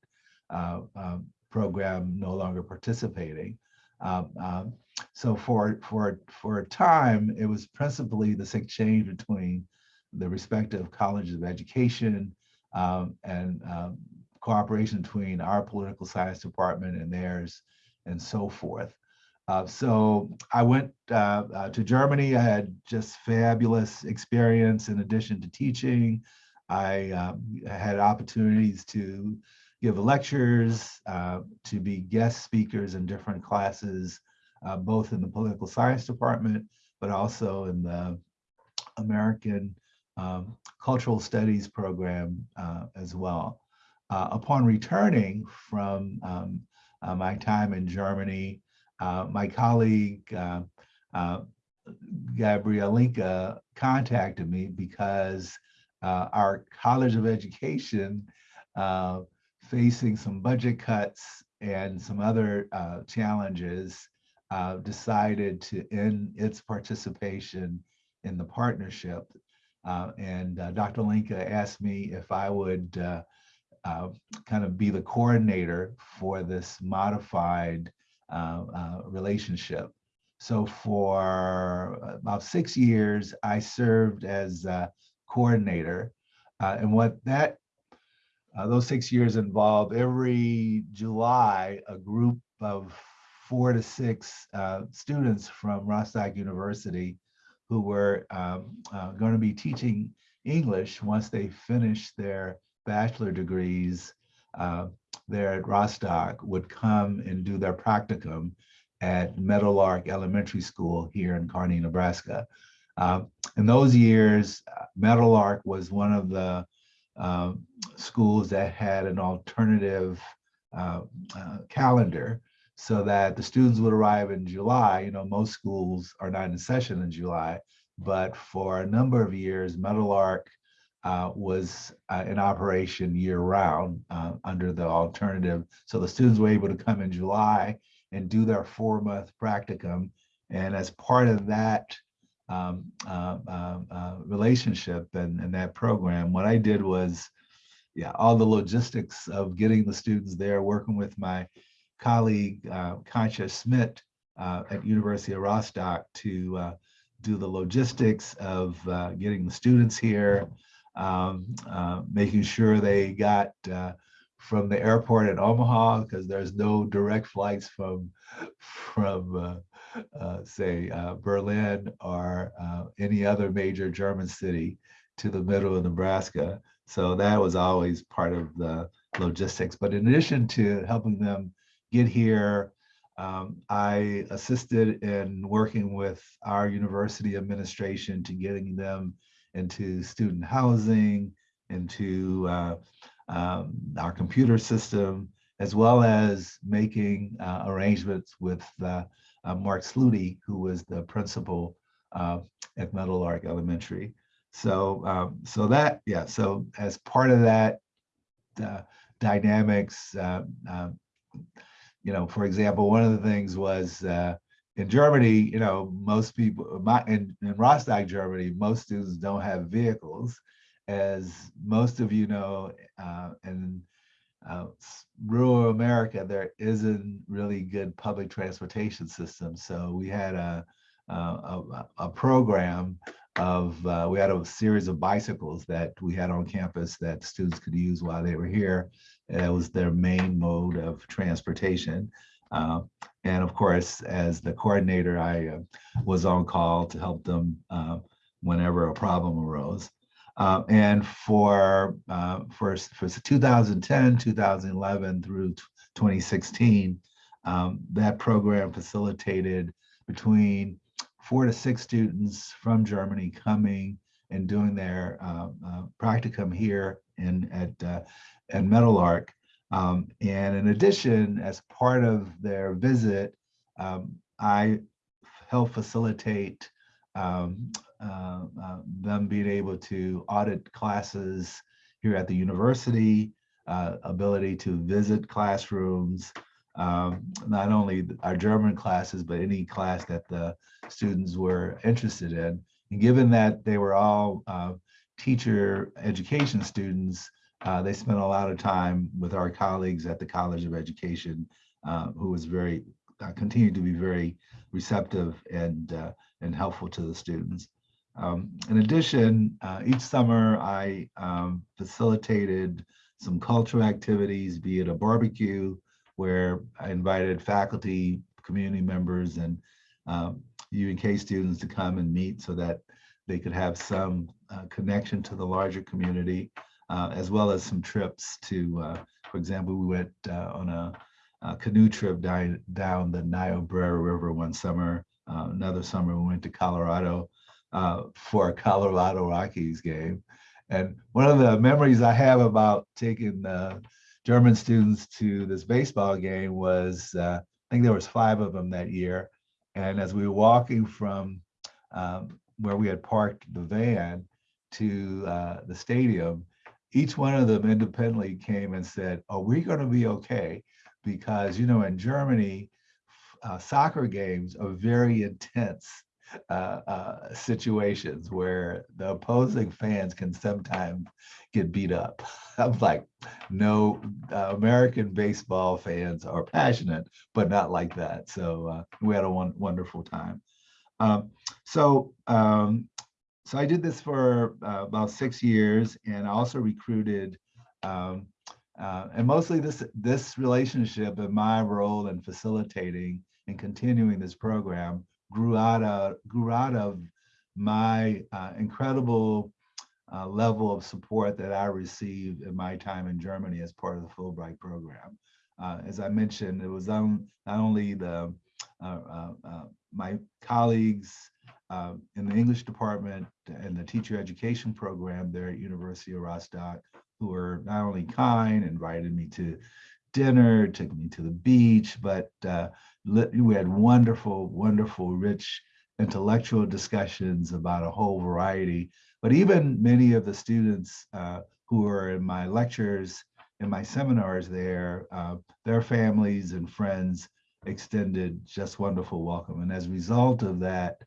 uh, um, program no longer participating. Um, um, so for for for a time, it was principally this exchange between the respective colleges of education um, and um, cooperation between our political science department and theirs, and so forth. Uh, so I went uh, uh, to Germany. I had just fabulous experience in addition to teaching. I um, had opportunities to give lectures, uh, to be guest speakers in different classes, uh, both in the political science department, but also in the American um, Cultural Studies program uh, as well. Uh, upon returning from um, uh, my time in Germany, uh, my colleague uh, Gabriele Linke contacted me because our College of Education facing some budget cuts and some other uh, challenges uh, decided to end its participation in the partnership. Uh, and uh, Dr. Linke asked me if I would uh, uh, kind of be the coordinator for this modified relationship. So for about six years, I served as coordinator. And what that, uh, those six years involved every July, a group of four to six uh, students from Rostock University who were um, uh, going to be teaching English once they finished their bachelor degrees uh, there at Rostock would come and do their practicum at Meadowlark Elementary School here in Kearney, Nebraska. Um, in those years, Meadowlark was one of the um, schools that had an alternative uh, uh, calendar so that the students would arrive in July. You know, most schools are not in session in July, but for a number of years, Meadowlark uh, was uh, in operation year round uh, under the alternative. So the students were able to come in July and do their four month practicum. And as part of that um, uh, uh, uh, relationship and, and that program, what I did was, yeah, all the logistics of getting the students there, working with my colleague, uh, Kasia Schmidt uh, at University of Rostock to do the logistics of getting the students here, um, uh, making sure they got uh, from the airport at Omaha because there's no direct flights from from uh, uh say uh, Berlin or uh, any other major German city to the middle of Nebraska. So that was always part of the logistics. But in addition to helping them get here, um, I assisted in working with our university administration to getting them into student housing, into uh, um, our computer system, as well as making uh, arrangements with uh, uh Mark Sluty, who was the principal uh, at Meadowlark Elementary. So, um, so that, yeah, so as part of that uh, dynamics, um, you know, for example, one of the things was in Germany, you know, most people, my, in, in Rostock, Germany, most students don't have vehicles. As most of you know, uh, in uh, rural America, there isn't really good public transportation system. So we had a, a, a, a program of, uh, we had a series of bicycles that we had on campus that students could use while they were here. It was their main mode of transportation. Uh, and of course, as the coordinator, I uh, was on call to help them uh, whenever a problem arose. Uh, and for, uh, for, for 2010, 2011 through 2016, um, that program facilitated between four to six students from Germany coming and doing their uh, practicum here in at, uh, at Meadowlark um, and in addition, as part of their visit, um, I help facilitate um, uh, uh, them being able to audit classes here at the university, uh, ability to visit classrooms, um, not only our German classes, but any class that the students were interested in. And given that they were all uh, teacher education students, uh, they spent a lot of time with our colleagues at the College of Education, uh, who was very, uh, continued to be very receptive and, uh, and helpful to the students. Um, in addition, uh, each summer I um, facilitated some cultural activities, be it a barbecue, where I invited faculty, community members, and um, UNK students to come and meet so that they could have some uh, connection to the larger community, uh, as well as some trips to, uh, for example, we went uh, on a, a canoe trip down, down the Niobrara River one summer. Uh, another summer, we went to Colorado for a Colorado Rockies game. And one of the memories I have about taking German students to this baseball game was, I think there was five of them that year. And as we were walking from um, where we had parked the van to uh, the stadium, each one of them independently came and said, "Are we going to be okay?" Because you know, in Germany, uh, soccer games are very intense uh, uh, situations where the opposing fans can sometimes get beat up. I'm like, no, uh, American baseball fans are passionate, but not like that. So uh, we had a one, wonderful time. Um, so, um, so I did this for uh, about six years, and I also recruited. Um, uh, and mostly this this relationship and my role in facilitating and continuing this program grew out of grew out of my uh, incredible uh, level of support that I received in my time in Germany as part of the Fulbright program. Uh, as I mentioned, it was on, not only the uh, uh, uh, in the English department and the teacher education program there at University of Rostock, who were not only kind, invited me to dinner, took me to the beach, but we had wonderful, wonderful, rich intellectual discussions about a whole variety. But even many of the students uh, who were in my lectures and my seminars there, uh, their families and friends extended just wonderful welcome. And as a result of that,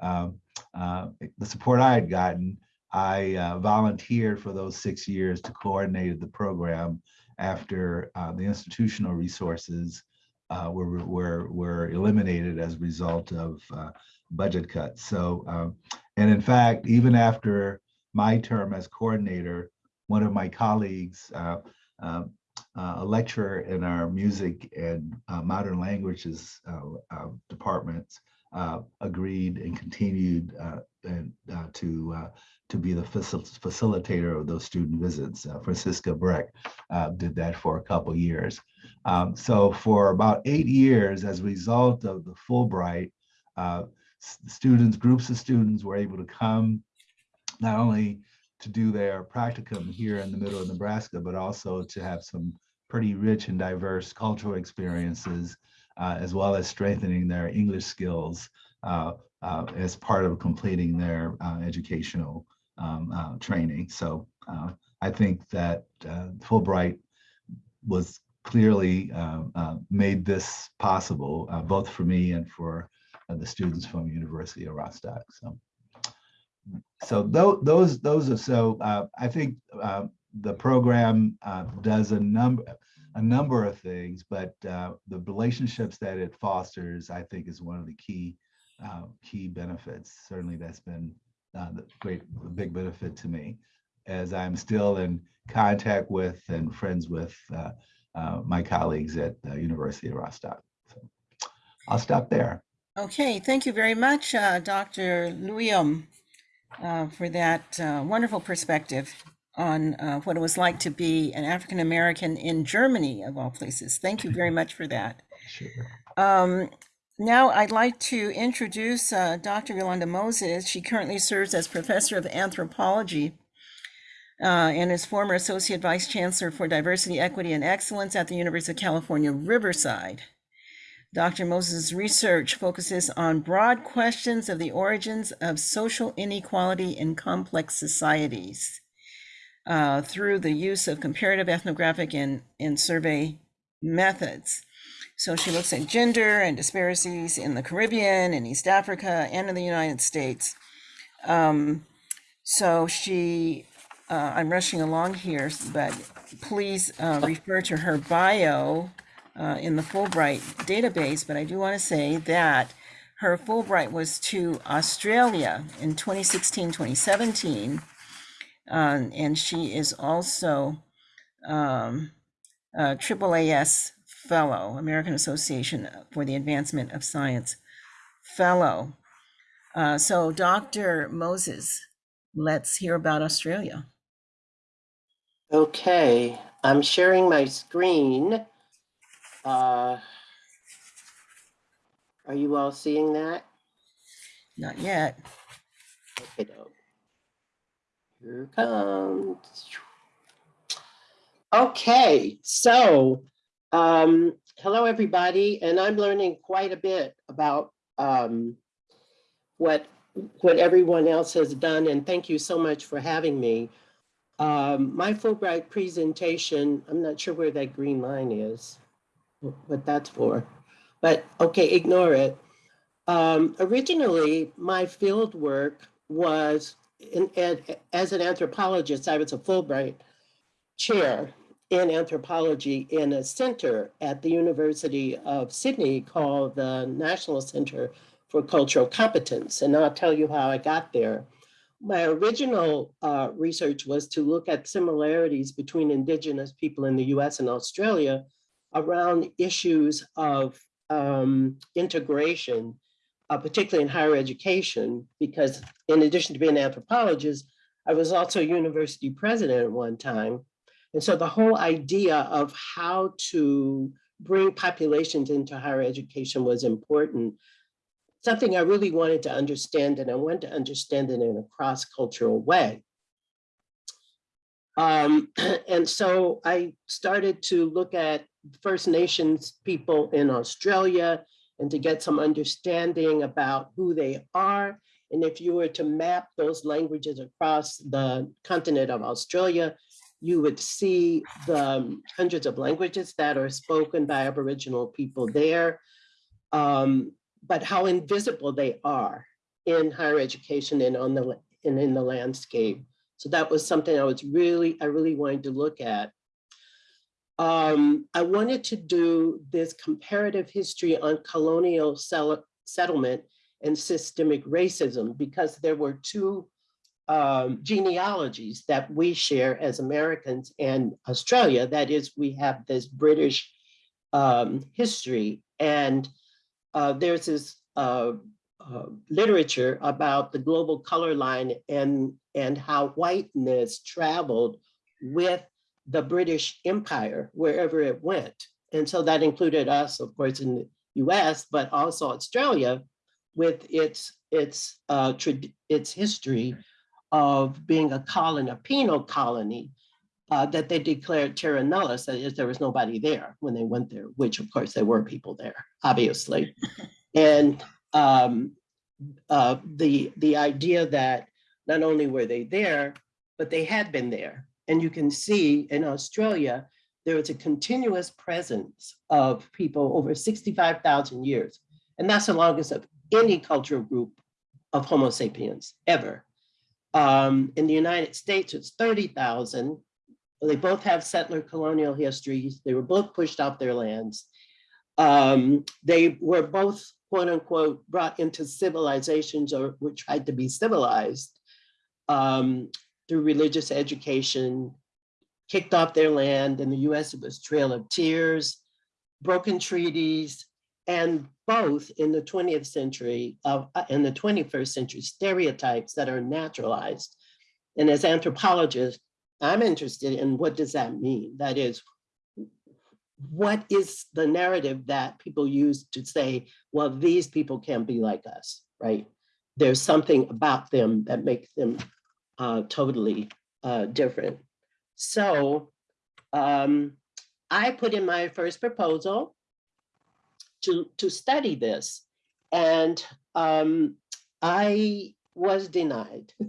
um, uh, the support I had gotten, I uh, volunteered for those six years to coordinate the program after uh, the institutional resources uh, were, were, were eliminated as a result of uh, budget cuts. So, um, and in fact, even after my term as coordinator, one of my colleagues, um, a lecturer in our music and modern languages departments, agreed and continued and, to to be the facil facilitator of those student visits. Francisca Breck did that for a couple years. Um, so for about eight years, as a result of the Fulbright, uh, students, groups of students were able to come not only to do their practicum here in the middle of Nebraska, but also to have some pretty rich and diverse cultural experiences, uh, as well as strengthening their English skills uh, uh as part of completing their uh, educational um, uh, training. So I think that Fulbright was clearly uh, uh, made this possible, uh, both for me and for uh, the students from University of Rostock. So, so th those those are so. Uh, I think uh, the program does a number a number of things, but the relationships that it fosters, I think, is one of the key key benefits. Certainly, that's been the great big benefit to me, as I'm still in contact with and friends with uh, my colleagues at the University of Rostock. So I'll stop there. Okay, thank you very much, uh, Dr. Luyum, uh, for that uh, wonderful perspective on uh, what it was like to be an African American in Germany, of all places. Thank you very much for that. Sure. Um, now I'd like to introduce uh, Dr. Yolanda Moses. She currently serves as professor of anthropology uh, and is former Associate Vice Chancellor for Diversity, Equity, and Excellence at the University of California, Riverside. Dr. Moses' research focuses on broad questions of the origins of social inequality in complex societies uh, through the use of comparative ethnographic and, and survey methods. So she looks at gender and disparities in the Caribbean, in East Africa, and in the United States. Um, so she, uh, I'm rushing along here, but please uh, refer to her bio uh, in the Fulbright database. But I do want to say that her Fulbright was to Australia in 2016, 2017. Um, and she is also um, a AAAS Fellow, American Association for the Advancement of Science Fellow. Uh, so, Dr. Moses, let's hear about Australia. Okay, I'm sharing my screen. Uh, Are you all seeing that? Not yet. Okay. Here comes. Okay, so, um, hello, everybody, and I'm learning quite a bit about, um, what, what everyone else has done, and thank you so much for having me. Um, my Fulbright presentation, I'm not sure where that green line is, what that's for, but okay, ignore it. Um, originally, my field work was in, as an anthropologist, I was a Fulbright chair in anthropology in a center at the University of Sydney called the National Center for Cultural Competence. And I'll tell you how I got there. My original uh, research was to look at similarities between Indigenous people in the US and Australia around issues of um, integration, uh, particularly in higher education, because in addition to being an anthropologist, I was also university president at one time. And so the whole idea of how to bring populations into higher education was important. Something I really wanted to understand, and I wanted to understand it in a cross-cultural way. Um, and so I started to look at First Nations people in Australia and to get some understanding about who they are. And if you were to map those languages across the continent of Australia, you would see the um, hundreds of languages that are spoken by Aboriginal people there, um, but how invisible they are in higher education and on the and in the landscape. So that was something I was really, I really wanted to look at. Um, I wanted to do this comparative history on colonial settlement and systemic racism because there were two um, genealogies that we share as Americans and Australia. That is, we have this British um, history, and uh, there's this uh, uh, literature about the global color line and and how whiteness traveled with the British Empire wherever it went, and so that included us, of course, in the U.S., but also Australia, with its its uh, its history of being a colony, a penal colony, uh, that they declared terra nullius, that is, there was nobody there when they went there, which of course there were people there, obviously. And um, uh, the, the idea that not only were they there, but they had been there. And you can see in Australia, there is a continuous presence of people over 65,000 years. And that's the longest of any cultural group of Homo sapiens ever. Um, in the United States, it's 30,000. They both have settler colonial histories. They were both pushed off their lands. Um, they were both, quote unquote, brought into civilizations or were tried to be civilized um, through religious education, kicked off their land. In the US, it was Trail of Tears, broken treaties, and both in the 20th century of uh, in the 21st century stereotypes that are naturalized and as anthropologists i'm interested in what does that mean that is what is the narrative that people use to say well these people can't be like us right there's something about them that makes them uh, totally uh, different so um, i put in my first proposal to, to study this. And um, I was denied.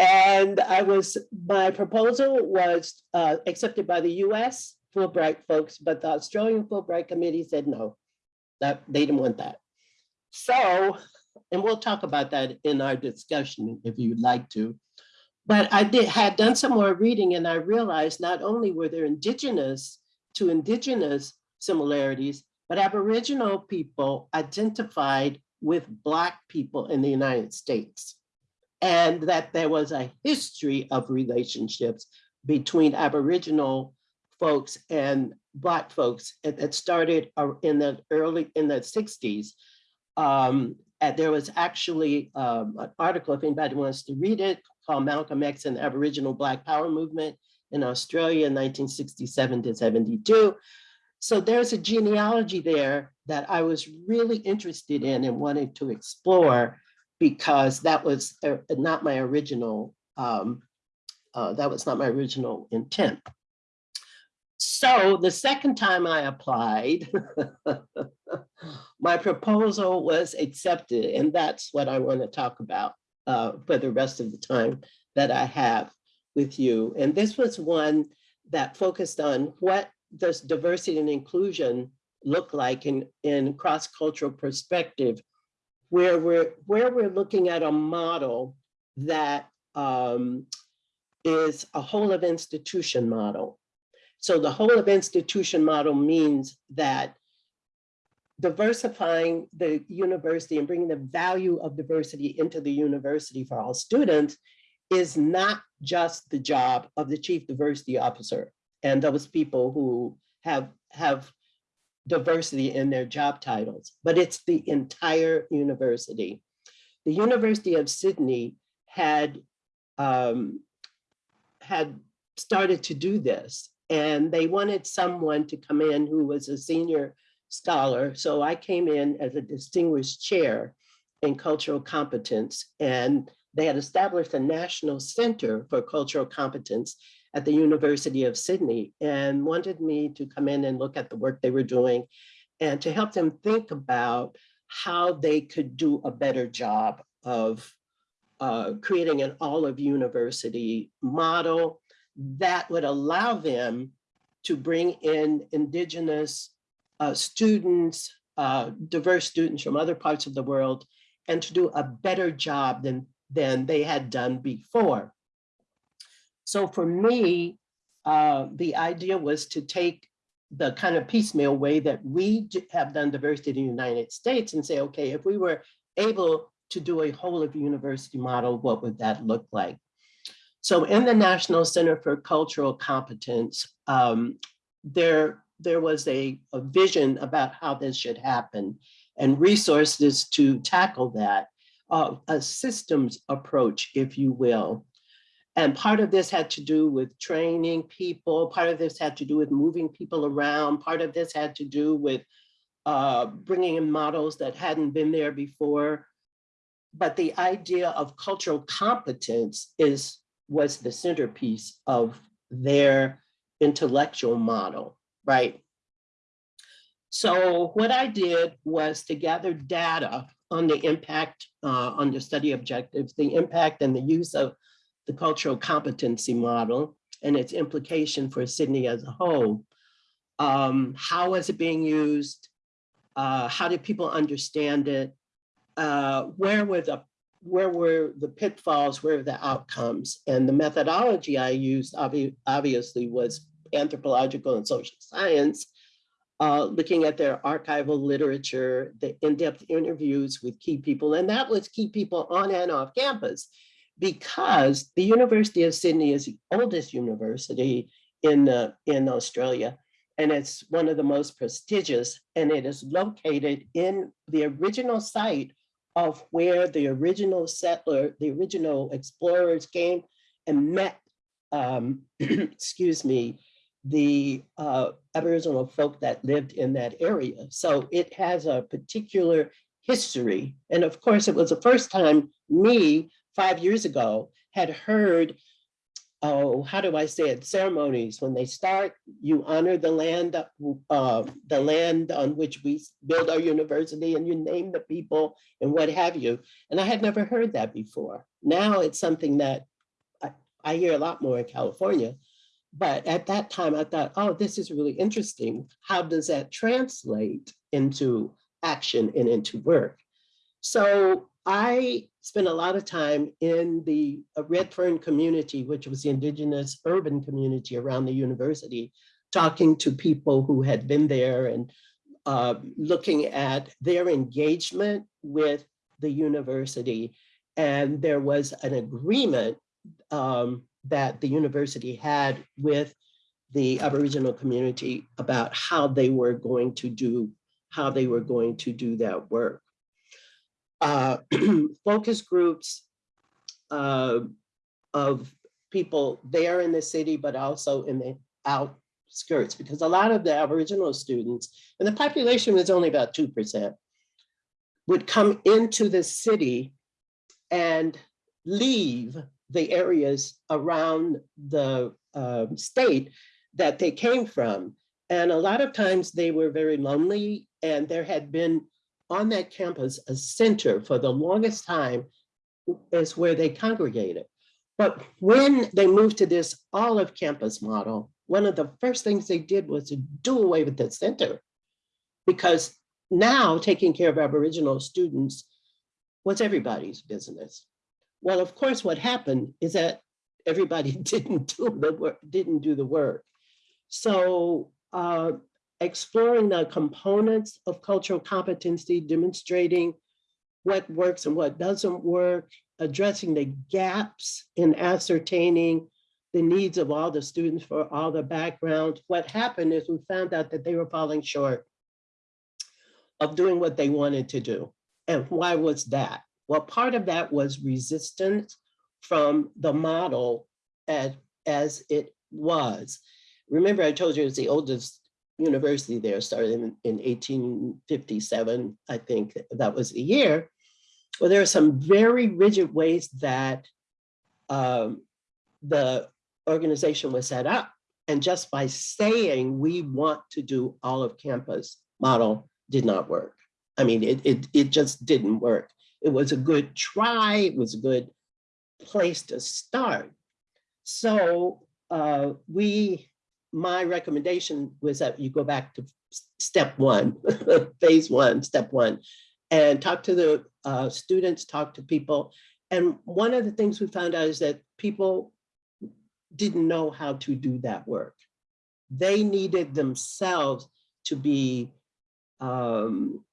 And I was, my proposal was uh, accepted by the US Fulbright folks, but the Australian Fulbright Committee said no. That, they didn't want that. So, and we'll talk about that in our discussion if you'd like to. But I did, had done some more reading and I realized not only were there indigenous to indigenous similarities, but Aboriginal people identified with Black people in the United States. And that there was a history of relationships between Aboriginal folks and Black folks that started uh, in the early, in the sixties. Um, and there was actually um, an article, if anybody wants to read it, called Malcolm X and the Aboriginal Black Power Movement in Australia in 1967 to 72. So there's a genealogy there that I was really interested in and wanted to explore because that was uh, not my original, um, uh, that was not my original intent. So the second time I applied, my proposal was accepted, and that's what I want to talk about uh, for the rest of the time that I have with you. And this was one that focused on what does diversity and inclusion look like in, in cross-cultural perspective, where we're, where we're looking at a model that um, is a whole of institution model. So the whole of institution model means that diversifying the university and bringing the value of diversity into the university for all students is not just the job of the chief diversity officer and those people who have, have diversity in their job titles, but it's the entire university. The University of Sydney had, um, had started to do this and they wanted someone to come in who was a senior scholar. So I came in as a distinguished chair in cultural competence and they had established a national center for cultural competence at the University of Sydney and wanted me to come in and look at the work they were doing and to help them think about how they could do a better job of uh, creating an whole of university model that would allow them to bring in indigenous uh, students, uh, diverse students from other parts of the world, and to do a better job than, than they had done before. So for me, uh, the idea was to take the kind of piecemeal way that we have done diversity in the United States and say, okay, if we were able to do a whole of university model, what would that look like? So in the National Center for Cultural Competence, um, there, there was a, a vision about how this should happen and resources to tackle that, uh, a systems approach, if you will. And part of this had to do with training people. Part of this had to do with moving people around. Part of this had to do with uh, bringing in models that hadn't been there before. But the idea of cultural competence is was the centerpiece of their intellectual model, right? So what I did was to gather data on the impact uh, on the study objectives, the impact and the use of the cultural competency model and its implication for Sydney as a whole. Um, how is it being used? Uh, how did people understand it? Uh, where were the where were the pitfalls? Where were the outcomes? And the methodology I used obvi obviously was anthropological and social science, uh, looking at their archival literature, the in-depth interviews with key people, and that was key people on and off campus because the University of Sydney is the oldest university in, uh, in Australia, and it's one of the most prestigious, and it is located in the original site of where the original settler, the original explorers came and met, um, excuse me, the uh, Aboriginal folk that lived in that area. So it has a particular history. And of course, it was the first time me five years ago had heard oh, how do I say it, ceremonies. When they start, you honor the land, uh, the land on which we build our university and you name the people and what have you. And I had never heard that before. Now it's something that I, I hear a lot more in California. But at that time, I thought, oh, this is really interesting. How does that translate into action and into work? So I spent a lot of time in the uh, Redfern community, which was the indigenous urban community around the university, talking to people who had been there and uh, looking at their engagement with the university. And there was an agreement um, that the university had with the Aboriginal community about how they were going to do, how they were going to do that work uh, focus groups uh, of people there in the city, but also in the outskirts, because a lot of the Aboriginal students, and the population was only about 2%, would come into the city and leave the areas around the uh, state that they came from. And a lot of times they were very lonely and there had been on that campus, a center for the longest time is where they congregated. But when they moved to this all of campus model, one of the first things they did was to do away with the center. Because now taking care of Aboriginal students was everybody's business. Well, of course, what happened is that everybody didn't do the work, didn't do the work. So uh, exploring the components of cultural competency, demonstrating what works and what doesn't work, addressing the gaps in ascertaining the needs of all the students for all the backgrounds. What happened is we found out that they were falling short of doing what they wanted to do. And why was that? Well, part of that was resistance from the model as, as it was. Remember, I told you it was the oldest university there started in, in 1857, I think that was the year. Well, there are some very rigid ways that um, the organization was set up. And just by saying we want to do all of campus model did not work. I mean, it, it, it just didn't work. It was a good try, it was a good place to start. So uh, we my recommendation was that you go back to step one, phase one, step one, and talk to the uh, students, talk to people. And one of the things we found out is that people didn't know how to do that work. They needed themselves to be um,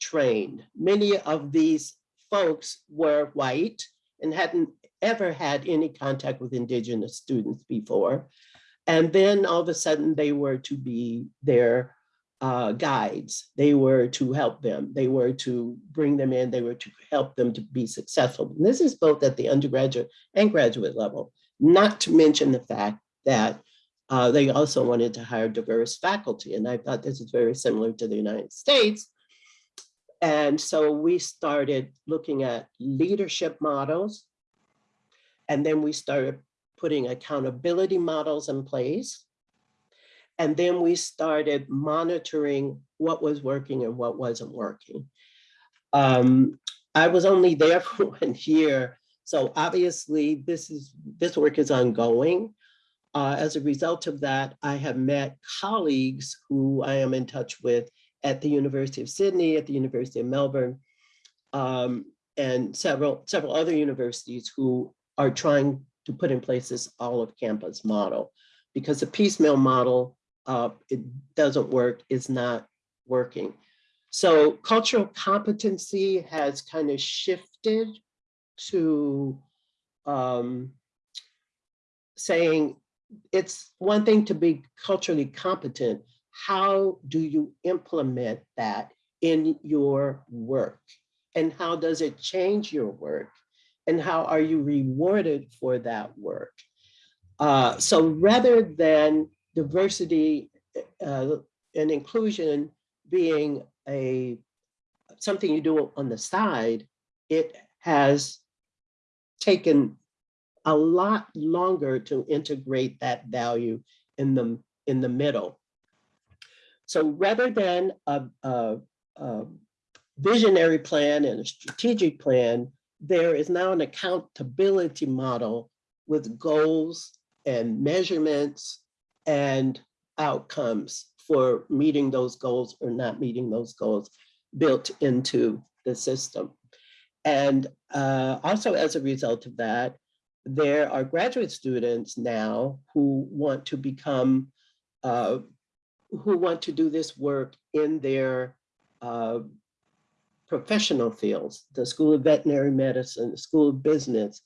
trained. Many of these folks were white and hadn't ever had any contact with indigenous students before. And then all of a sudden they were to be their uh, guides. They were to help them. They were to bring them in. They were to help them to be successful. And this is both at the undergraduate and graduate level, not to mention the fact that uh, they also wanted to hire diverse faculty. And I thought this is very similar to the United States. And so we started looking at leadership models. And then we started putting accountability models in place. And then we started monitoring what was working and what wasn't working. Um, I was only there for one year. So obviously this is this work is ongoing. Uh, as a result of that, I have met colleagues who I am in touch with at the University of Sydney, at the University of Melbourne, um, and several, several other universities who are trying to put in place this all of campus model because the piecemeal model, uh, it doesn't work, is not working. So cultural competency has kind of shifted to um, saying it's one thing to be culturally competent. How do you implement that in your work? And how does it change your work? And how are you rewarded for that work? Uh, so rather than diversity uh, and inclusion being a something you do on the side, it has taken a lot longer to integrate that value in the, in the middle. So rather than a, a, a visionary plan and a strategic plan, there is now an accountability model with goals and measurements and outcomes for meeting those goals or not meeting those goals built into the system. And uh, also as a result of that, there are graduate students now who want to become, uh, who want to do this work in their uh, professional fields, the School of Veterinary Medicine, the School of Business,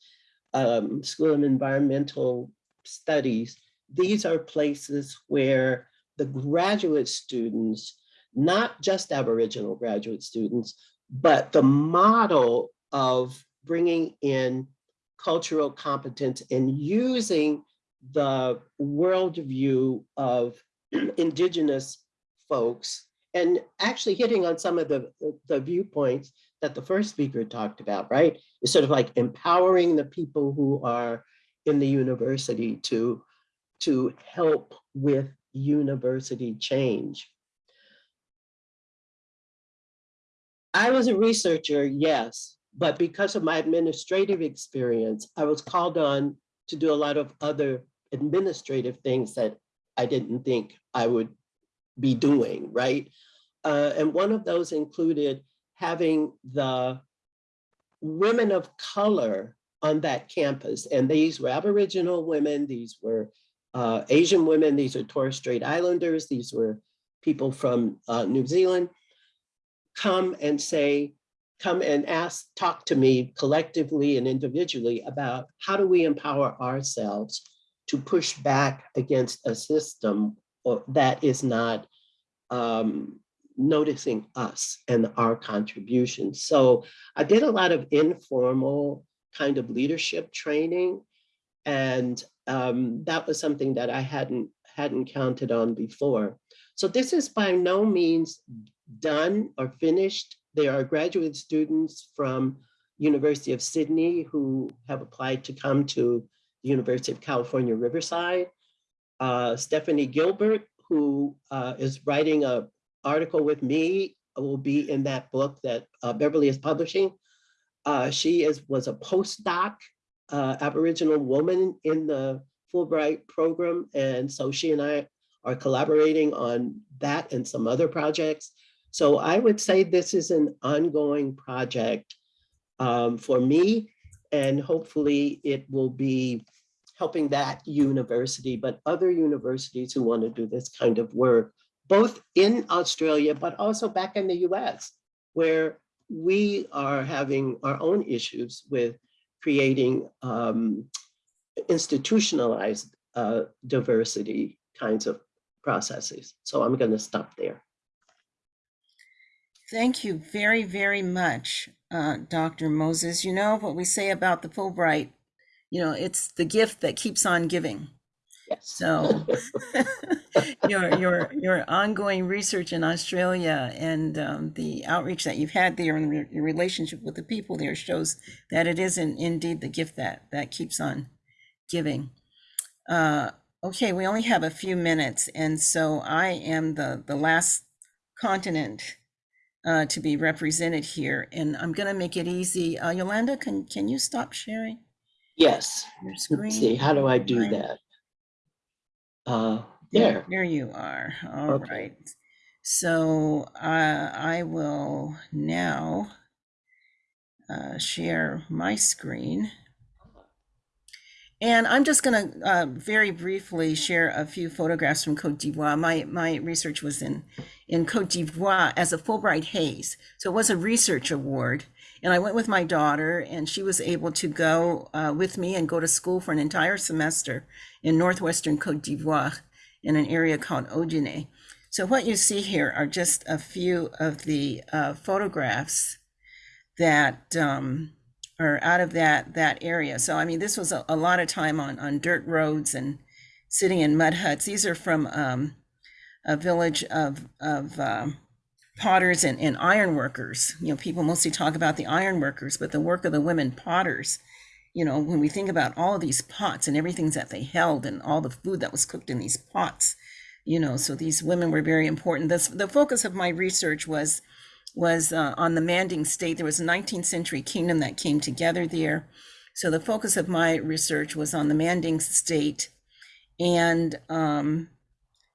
um, School of Environmental Studies. These are places where the graduate students, not just Aboriginal graduate students, but the model of bringing in cultural competence and using the worldview of indigenous folks and actually hitting on some of the, the viewpoints that the first speaker talked about, right? It's sort of like empowering the people who are in the university to, to help with university change. I was a researcher, yes, but because of my administrative experience, I was called on to do a lot of other administrative things that I didn't think I would be doing, right? Uh, and one of those included having the women of color on that campus. And these were Aboriginal women, these were uh, Asian women, these are Torres Strait Islanders, these were people from uh, New Zealand, come and say, come and ask, talk to me collectively and individually about how do we empower ourselves to push back against a system that is not um, noticing us and our contributions. So I did a lot of informal kind of leadership training. And um, that was something that I hadn't hadn't counted on before. So this is by no means done or finished. There are graduate students from University of Sydney who have applied to come to the University of California, Riverside. Uh, Stephanie Gilbert, who uh, is writing a article with me, will be in that book that uh, Beverly is publishing. Uh, she is was a postdoc uh, Aboriginal woman in the Fulbright program. And so she and I are collaborating on that and some other projects. So I would say this is an ongoing project um, for me, and hopefully it will be helping that university, but other universities who want to do this kind of work, both in Australia, but also back in the US, where we are having our own issues with creating um, institutionalized uh, diversity kinds of processes. So I'm going to stop there. Thank you very, very much, uh, Dr. Moses. You know what we say about the Fulbright, you know, it's the gift that keeps on giving. Yes. So your your your ongoing research in Australia and um, the outreach that you've had there and re- your relationship with the people there shows that it is in, indeed the gift that that keeps on giving. Uh, okay, we only have a few minutes, and so I am the the last continent uh, to be represented here, and I'm going to make it easy. Uh, Yolanda, can can you stop sharing Yes. your screen? Let's see, how do I do Right. that? Uh, There, there. you are. All right. Okay. So uh, I will now uh, share my screen. And I'm just going to uh, very briefly share a few photographs from Cote d'Ivoire. My, my research was in, in Cote d'Ivoire as a Fulbright Hays. So it was a research award. And I went with my daughter, and she was able to go uh, with me and go to school for an entire semester in northwestern Cote d'Ivoire in an area called Odienné. So what you see here are just a few of the uh, photographs that um, are out of that that area. So I mean, this was a, a lot of time on on dirt roads and sitting in mud huts. These are from um, a village of of um, potters and, and iron workers. You know, people mostly talk about the iron workers, but the work of the women potters you know, when we think about all of these pots and everything that they held and all the food that was cooked in these pots, you know, so these women were very important. This, the focus of my research was was uh, on the Manding state. There was a 19th century kingdom that came together there. So the focus of my research was on the Manding state and um,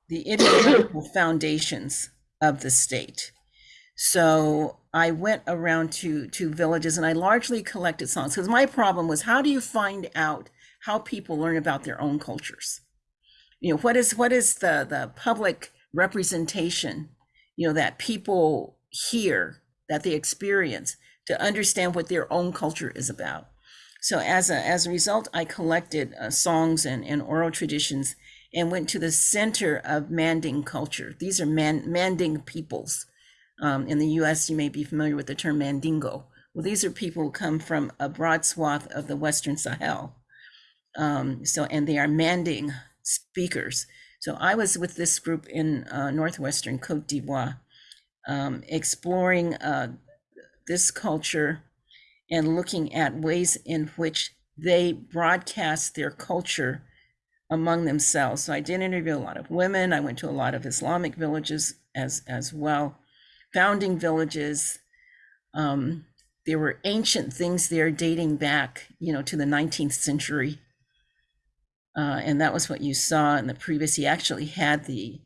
the ideological foundations of the state. So I went around to to villages and I largely collected songs because my problem was how do you find out how people learn about their own cultures? You know, what is what is the the public representation, you know, that people hear, that they experience to understand what their own culture is about. So as a as a result, I collected uh, songs and, and oral traditions and went to the center of Manding culture. These are Man, Manding peoples. Um, in the US, you may be familiar with the term Mandingo. Well, these are people who come from a broad swath of the Western Sahel. Um, so, and they are Manding speakers. So I was with this group in uh, Northwestern Cote d'Ivoire, um, exploring uh, this culture and looking at ways in which they broadcast their culture among themselves. So I did interview a lot of women. I went to a lot of Islamic villages as as well, founding villages. Um, there were ancient things there dating back, you know, to the 19th century. Uh, and that was what you saw in the previous. He actually had the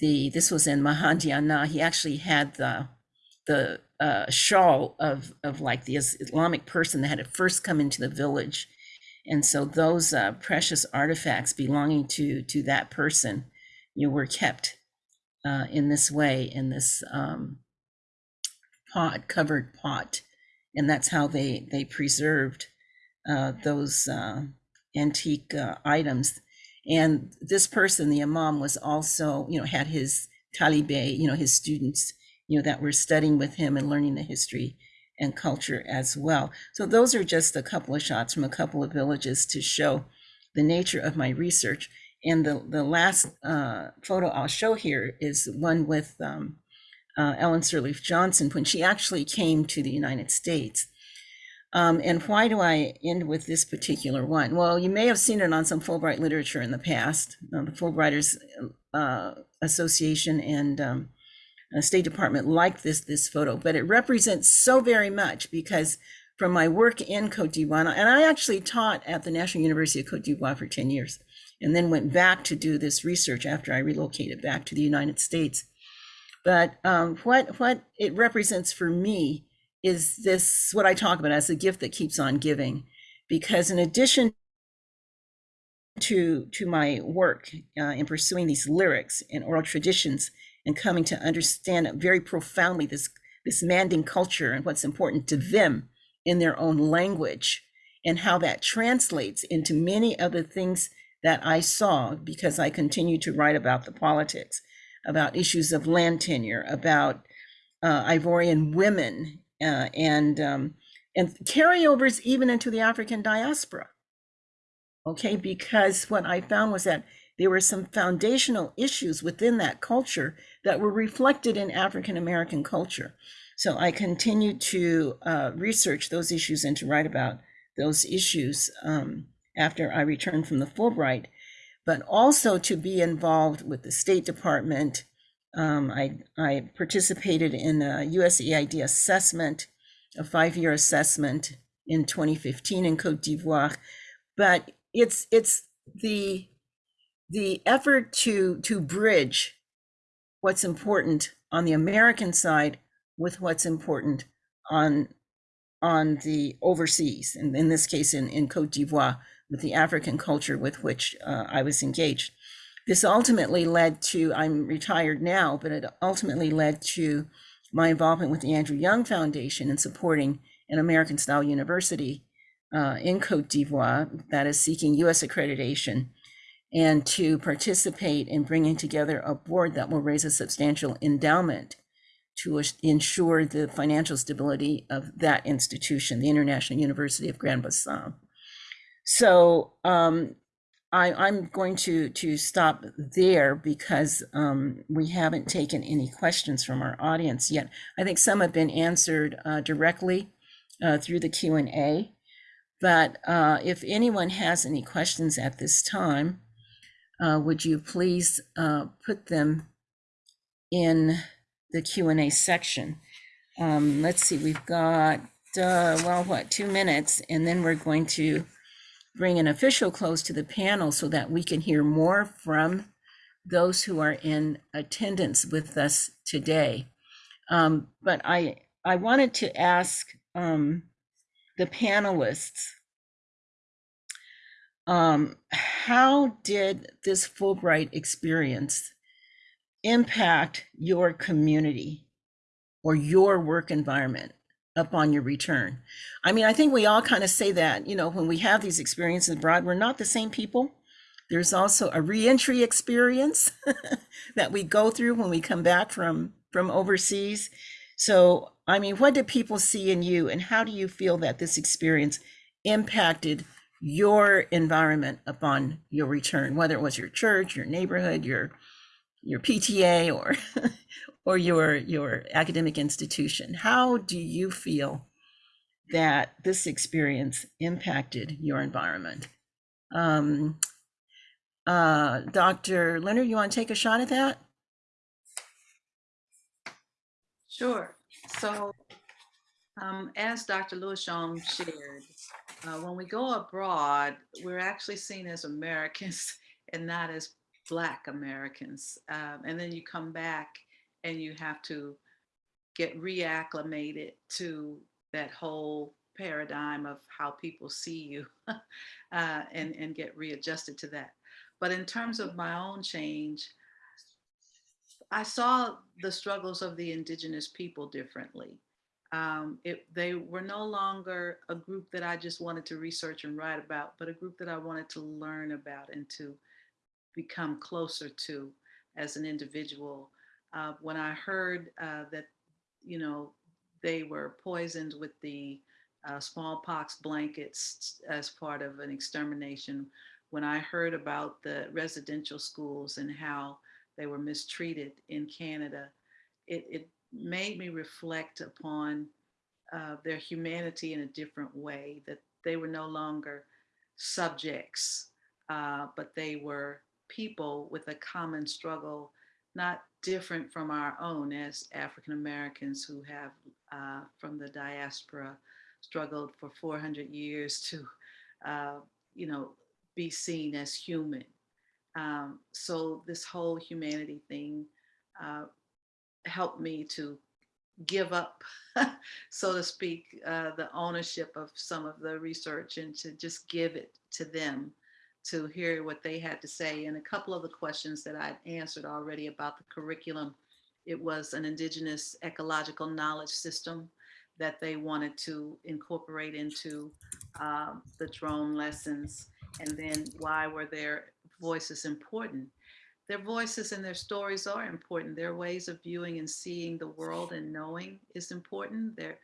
the this was in Mahandiana. He actually had the the uh, shawl of of like the Islamic person that had first come into the village and so those uh, precious artifacts belonging to to that person, you know, were kept uh, in this way in this um, pot covered pot, and that's how they they preserved uh, those uh, antique uh, items. And this person, the imam, was also you know had his talibé, you know, his students, you know, that were studying with him and learning the history and culture as well. So those are just a couple of shots from a couple of villages to show the nature of my research. And the, the last uh, photo I'll show here is one with um, uh, Ellen Sirleaf Johnson when she actually came to the United States. Um, and why do I end with this particular one? Well, you may have seen it on some Fulbright literature in the past, uh, the Fulbrighters uh, Association and um, uh, State Department liked this this photo, but it represents so very much because from my work in Cote d'Ivoire, and I actually taught at the National University of Cote d'Ivoire for 10 years, and then went back to do this research after I relocated back to the United States. But um, what what it represents for me is this what I talk about as a gift that keeps on giving, because in addition to to my work uh, in pursuing these lyrics and oral traditions and coming to understand very profoundly this this Manding culture and what's important to them in their own language and how that translates into many of the things that I saw because I continue to write about the politics, about issues of land tenure, about uh, Ivorian women, uh, and um, and carryovers even into the African diaspora. Okay, because what I found was that there were some foundational issues within that culture that were reflected in African American culture. So I continued to uh, research those issues and to write about those issues um, after I returned from the Fulbright, but also to be involved with the State Department. Um, I, I participated in a USAID assessment, a five-year assessment in 2015 in Cote d'Ivoire. But it's it's the the effort to to bridge what's important on the American side with what's important on on the overseas, and in this case in, in Cote d'Ivoire, with the African culture with which uh, I was engaged. This ultimately led to, I'm retired now, but it ultimately led to my involvement with the Andrew Young Foundation in supporting an American style university uh, in Cote d'Ivoire that is seeking US accreditation and to participate in bringing together a board that will raise a substantial endowment to ensure the financial stability of that institution, the International University of Grand Bassam. So um, I, am going to to stop there because um, we haven't taken any questions from our audience yet. I think some have been answered uh, directly uh, through the Q and A, But uh, if anyone has any questions at this time, uh, would you please uh, put them in the Q and A section? Um, let's see, we've got, uh, well, what, two minutes, and then we're going to bring an official close to the panel so that we can hear more from those who are in attendance with us today. Um, but I, I wanted to ask um, the panelists, um, how did this Fulbright experience impact your community or your work environment upon your return? I mean, I think we all kind of say that, you know, when we have these experiences abroad, we're not the same people. There's also a reentry experience that we go through when we come back from from overseas. So, I mean, what did people see in you and how do you feel that this experience impacted your environment upon your return, whether it was your church, your neighborhood, your your PTA or or your your academic institution? How do you feel that this experience impacted your environment? Um, uh, Dr. Leonard, you want to take a shot at that? Sure. So, um, as Dr. Louishomme shared, uh, when we go abroad, we're actually seen as Americans and not as Black Americans. Um, and then you come back and you have to get reacclimated to that whole paradigm of how people see you uh, and, and get readjusted to that. But in terms of my own change, I saw the struggles of the indigenous people differently. Um, it, they were no longer a group that I just wanted to research and write about, but a group that I wanted to learn about and to become closer to as an individual. Uh, when I heard uh, that, you know, they were poisoned with the uh, smallpox blankets as part of an extermination, when I heard about the residential schools and how they were mistreated in Canada, it, it made me reflect upon uh, their humanity in a different way, that they were no longer subjects, uh, but they were people with a common struggle, not different from our own as African Americans who have, uh, from the diaspora, struggled for 400 years to, uh, you know, be seen as human. Um, so this whole humanity thing uh, helped me to give up, so to speak, uh, the ownership of some of the research and to just give it to them to hear what they had to say. And a couple of the questions that I'd answered already about the curriculum, it was an indigenous ecological knowledge system that they wanted to incorporate into um, the drone lessons. And then why were their voices important? Their voices and their stories are important. Their ways of viewing and seeing the world and knowing is important. Their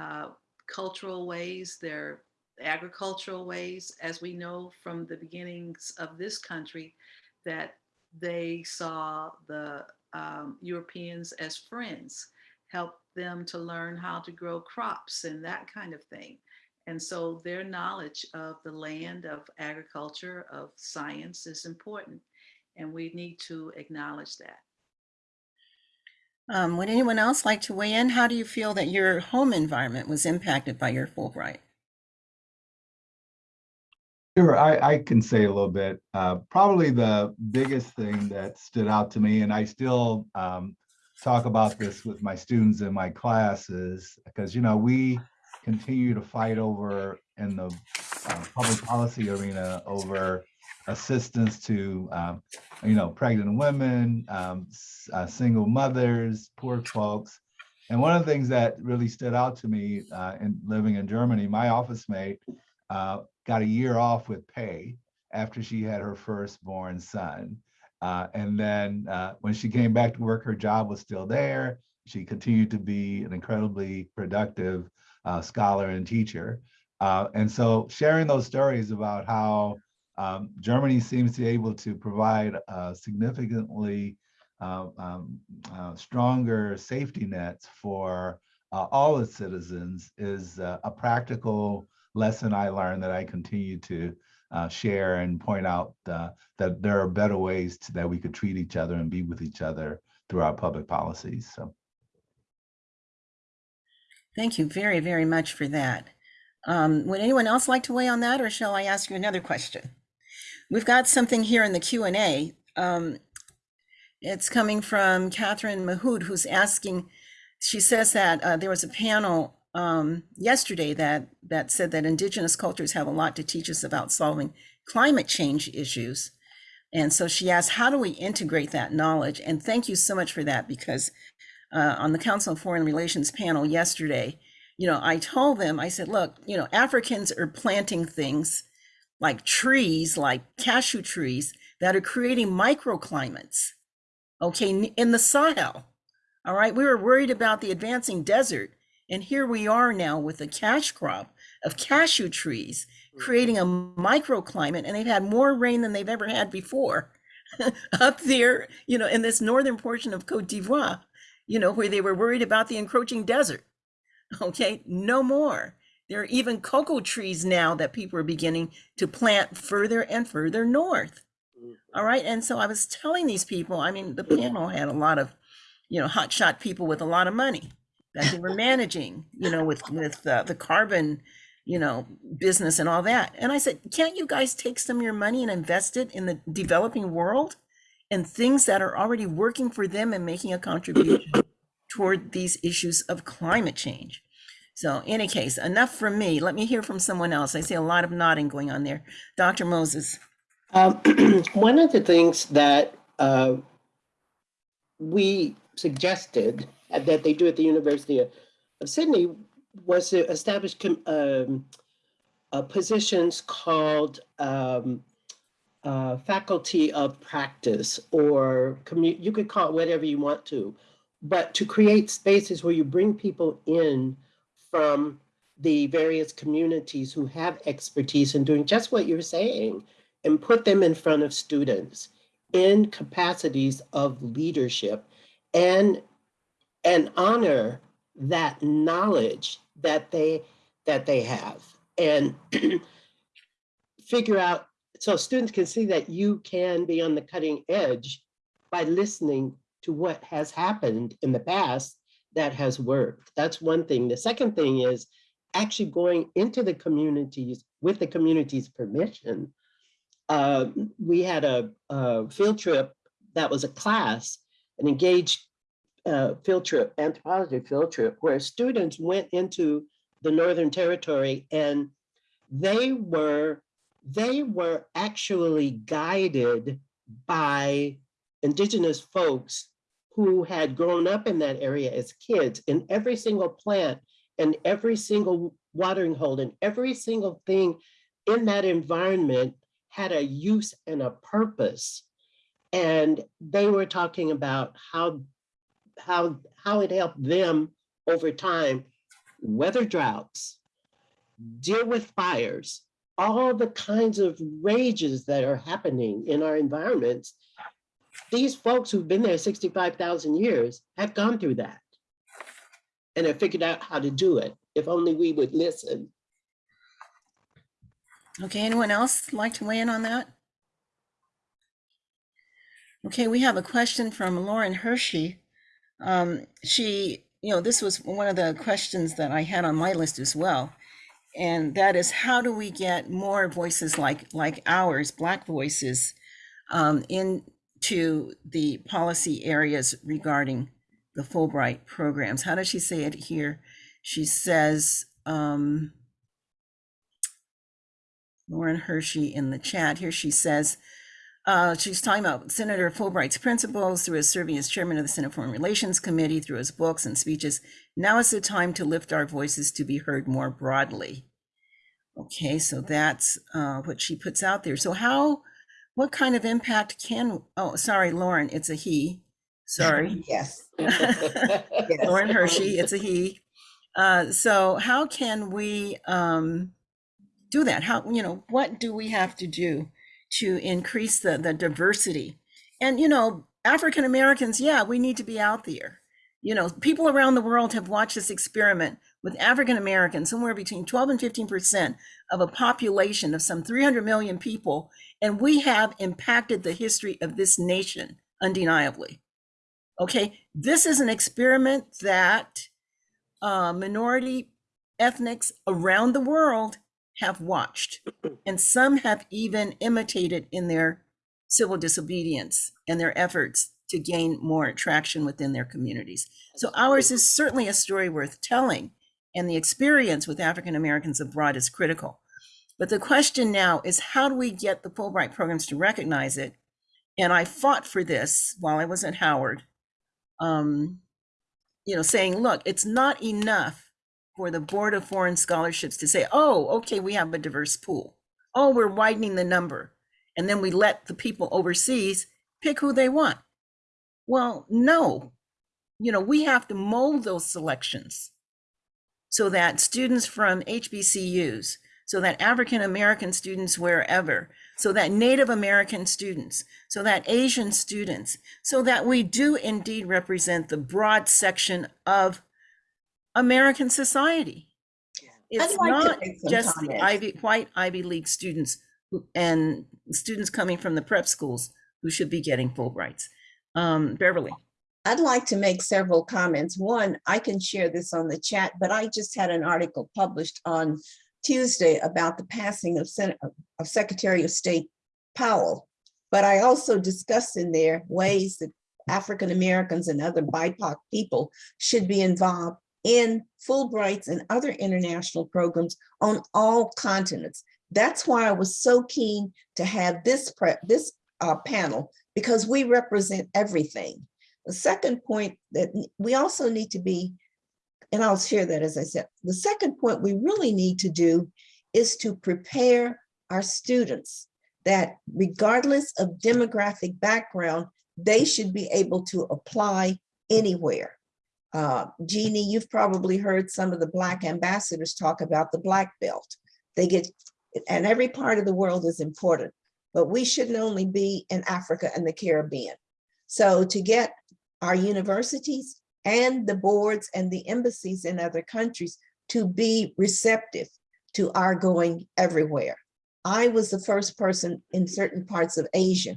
uh, cultural ways, their agricultural ways, as we know from the beginnings of this country, that they saw the um, Europeans as friends, helped them to learn how to grow crops and that kind of thing. And so their knowledge of the land, of agriculture, of science is important. And we need to acknowledge that. Um, would anyone else like to weigh in? How do you feel that your home environment was impacted by your Fulbright? Sure, I, I can say a little bit. Uh, probably the biggest thing that stood out to me, and I still um, talk about this with my students in my classes, because you know we continue to fight over in the uh, public policy arena over assistance to um, you know pregnant women, um, uh, single mothers, poor folks. And one of the things that really stood out to me uh, in living in Germany, my office mate uh, got a year off with pay after she had her firstborn son. Uh, and then uh, when she came back to work, her job was still there. She continued to be an incredibly productive uh, scholar and teacher. Uh, and so sharing those stories about how um, Germany seems to be able to provide significantly uh, um, uh, stronger safety nets for all its citizens is a practical lesson I learned that I continue to uh, share and point out uh, that there are better ways to, that we could treat each other and be with each other through our public policies. So. Thank you very, very much for that. Um, would anyone else like to weigh on that, or shall I ask you another question? We've got something here in the Q and A. Um, it's coming from Catherine Mahood, who's asking. She says that uh, there was a panel um, yesterday that that said that Indigenous cultures have a lot to teach us about solving climate change issues, and so she asked, how do we integrate that knowledge? And thank you so much for that because uh, on the Council of Foreign Relations panel yesterday, you know, I told them, I said, look, you know, Africans are planting things like trees, like cashew trees, that are creating microclimates, okay, in the Sahel. All right, we were worried about the advancing desert. And here we are now with a cash crop of cashew trees creating a microclimate, and they've had more rain than they've ever had before up there, you know, in this northern portion of Cote d'Ivoire you know, where they were worried about the encroaching desert. Okay, no more. There are even cocoa trees now that people are beginning to plant further and further north. All right, and so I was telling these people, I mean, the panel had a lot of, you know, hotshot people with a lot of money that they were managing, you know, with with uh, the carbon, you know, business and all that. And I said, can't you guys take some of your money and invest it in the developing world? and things that are already working for them and making a contribution toward these issues of climate change. So any case, enough from me. Let me hear from someone else. I see a lot of nodding going on there. Dr. Moses. Um, one of the things that uh, we suggested that they do at the University of, of Sydney was to establish um, uh, positions called um, uh, faculty of practice or you could call it whatever you want to, but to create spaces where you bring people in from the various communities who have expertise in doing just what you're saying and put them in front of students in capacities of leadership and and honor that knowledge that they that they have. And figure out so students can see that you can be on the cutting edge by listening to what has happened in the past that has worked. That's one thing. The second thing is actually going into the communities with the community's permission. Uh, we had a, a, field trip that was a class, an engaged uh, field trip, anthropology field trip, where students went into the Northern Territory and they were they were actually guided by indigenous folks who had grown up in that area as kids and every single plant and every single watering hole and every single thing in that environment had a use and a purpose. And they were talking about how, how, how it helped them over time weather droughts, deal with fires, all the kinds of rages that are happening in our environments, these folks who've been there 65,000 years have gone through that and have figured out how to do it. If only we would listen. Okay, anyone else like to weigh in on that? Okay, we have a question from Lauren Hershey. Um, she, you know, this was one of the questions that I had on my list as well and that is how do we get more voices like like ours black voices um, into the policy areas regarding the fulbright programs how does she say it here she says um, lauren hershey in the chat here she says uh, she's talking about Senator Fulbright's principles through his serving as chairman of the Senate Foreign Relations Committee, through his books and speeches. Now is the time to lift our voices to be heard more broadly. Okay, so that's uh, what she puts out there. So how, what kind of impact can, oh, sorry, Lauren, it's a he. Sorry. Yes. Lauren Hershey, it's a he. Uh, so how can we um, do that? How, you know, what do we have to do to increase the, the diversity? And, you know, African Americans, yeah, we need to be out there. You know, people around the world have watched this experiment with African Americans, somewhere between 12 and 15% of a population of some 300 million people. And we have impacted the history of this nation undeniably. Okay, this is an experiment that uh, minority ethnics around the world have watched, and some have even imitated in their civil disobedience and their efforts to gain more traction within their communities. So ours is certainly a story worth telling, and the experience with African Americans abroad is critical. But the question now is how do we get the Fulbright programs to recognize it? And I fought for this while I was at Howard, um, you know, saying, look, it's not enough for the Board of Foreign Scholarships to say, oh, okay, we have a diverse pool. Oh, we're widening the number. And then we let the people overseas pick who they want. Well, no, you know, we have to mold those selections so that students from HBCUs, so that African American students wherever, so that Native American students, so that Asian students, so that we do indeed represent the broad section of American society. It's like not just the. Ivy, white Ivy League students and students coming from the prep schools who should be getting Fulbrights. Um, Beverly, I'd like to make several comments. One, I can share this on the chat, but I just had an article published on Tuesday about the passing of Sen- of Secretary of State Powell. But I also discussed in there ways that African Americans and other BIPOC people should be involved in Fulbrights and other international programs on all continents. That's why I was so keen to have this this uh, panel because we represent everything. The second point that we also need to be, and I'll share that as I said, the second point we really need to do is to prepare our students that regardless of demographic background, they should be able to apply anywhere. Uh, Jeannie, you've probably heard some of the Black ambassadors talk about the Black Belt. They get, and every part of the world is important, but we shouldn't only be in Africa and the Caribbean. So to get our universities and the boards and the embassies in other countries to be receptive to our going everywhere. I was the first person in certain parts of Asia,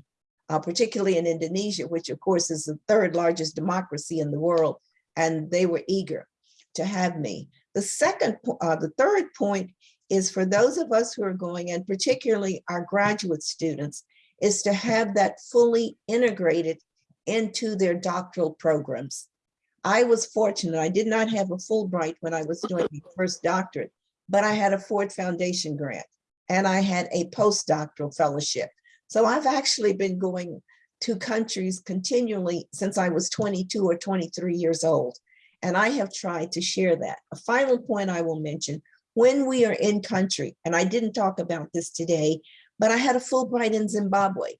uh, particularly in Indonesia, which of course is the third largest democracy in the world, and they were eager to have me. The second, uh, the third point is for those of us who are going, and particularly our graduate students, is to have that fully integrated into their doctoral programs. I was fortunate, I did not have a Fulbright when I was doing my first doctorate, but I had a Ford Foundation grant and I had a postdoctoral fellowship. So I've actually been going to countries continually since I was 22 or 23 years old. And I have tried to share that. A final point I will mention, when we are in country, and I didn't talk about this today, but I had a Fulbright in Zimbabwe.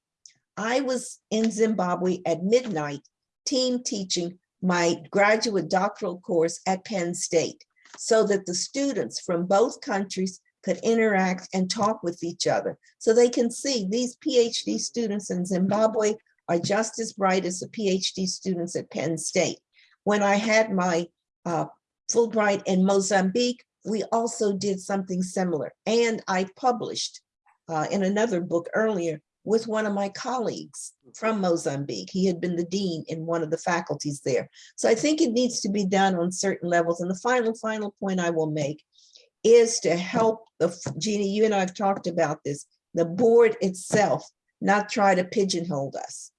I was in Zimbabwe at midnight, team teaching my graduate doctoral course at Penn State so that the students from both countries could interact and talk with each other. So they can see these PhD students in Zimbabwe are just as bright as the PhD students at Penn State. When I had my uh, Fulbright in Mozambique, we also did something similar. And I published uh, in another book earlier with one of my colleagues from Mozambique. He had been the dean in one of the faculties there. So I think it needs to be done on certain levels. And the final, final point I will make is to help the, Jeannie, you and I have talked about this, the board itself not try to pigeonhole us.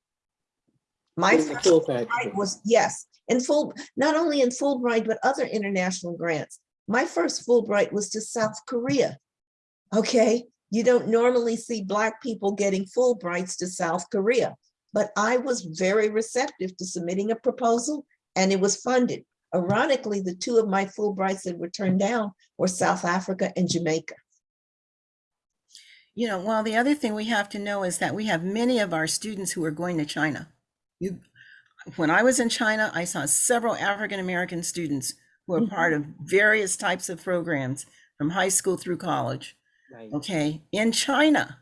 My first Fulbright. Was, yes, in full, not only in Fulbright, but other international grants. My first Fulbright was to South Korea. Okay, you don't normally see Black people getting Fulbrights to South Korea, but I was very receptive to submitting a proposal and it was funded. Ironically, the two of my Fulbrights that were turned down were South Africa and Jamaica. you know, well, the other thing we have to know is that we have many of our students who are going to China. You, when I was in China, I saw several African American students who are mm-hmm. part of various types of programs from high school through college. Right. okay, in China.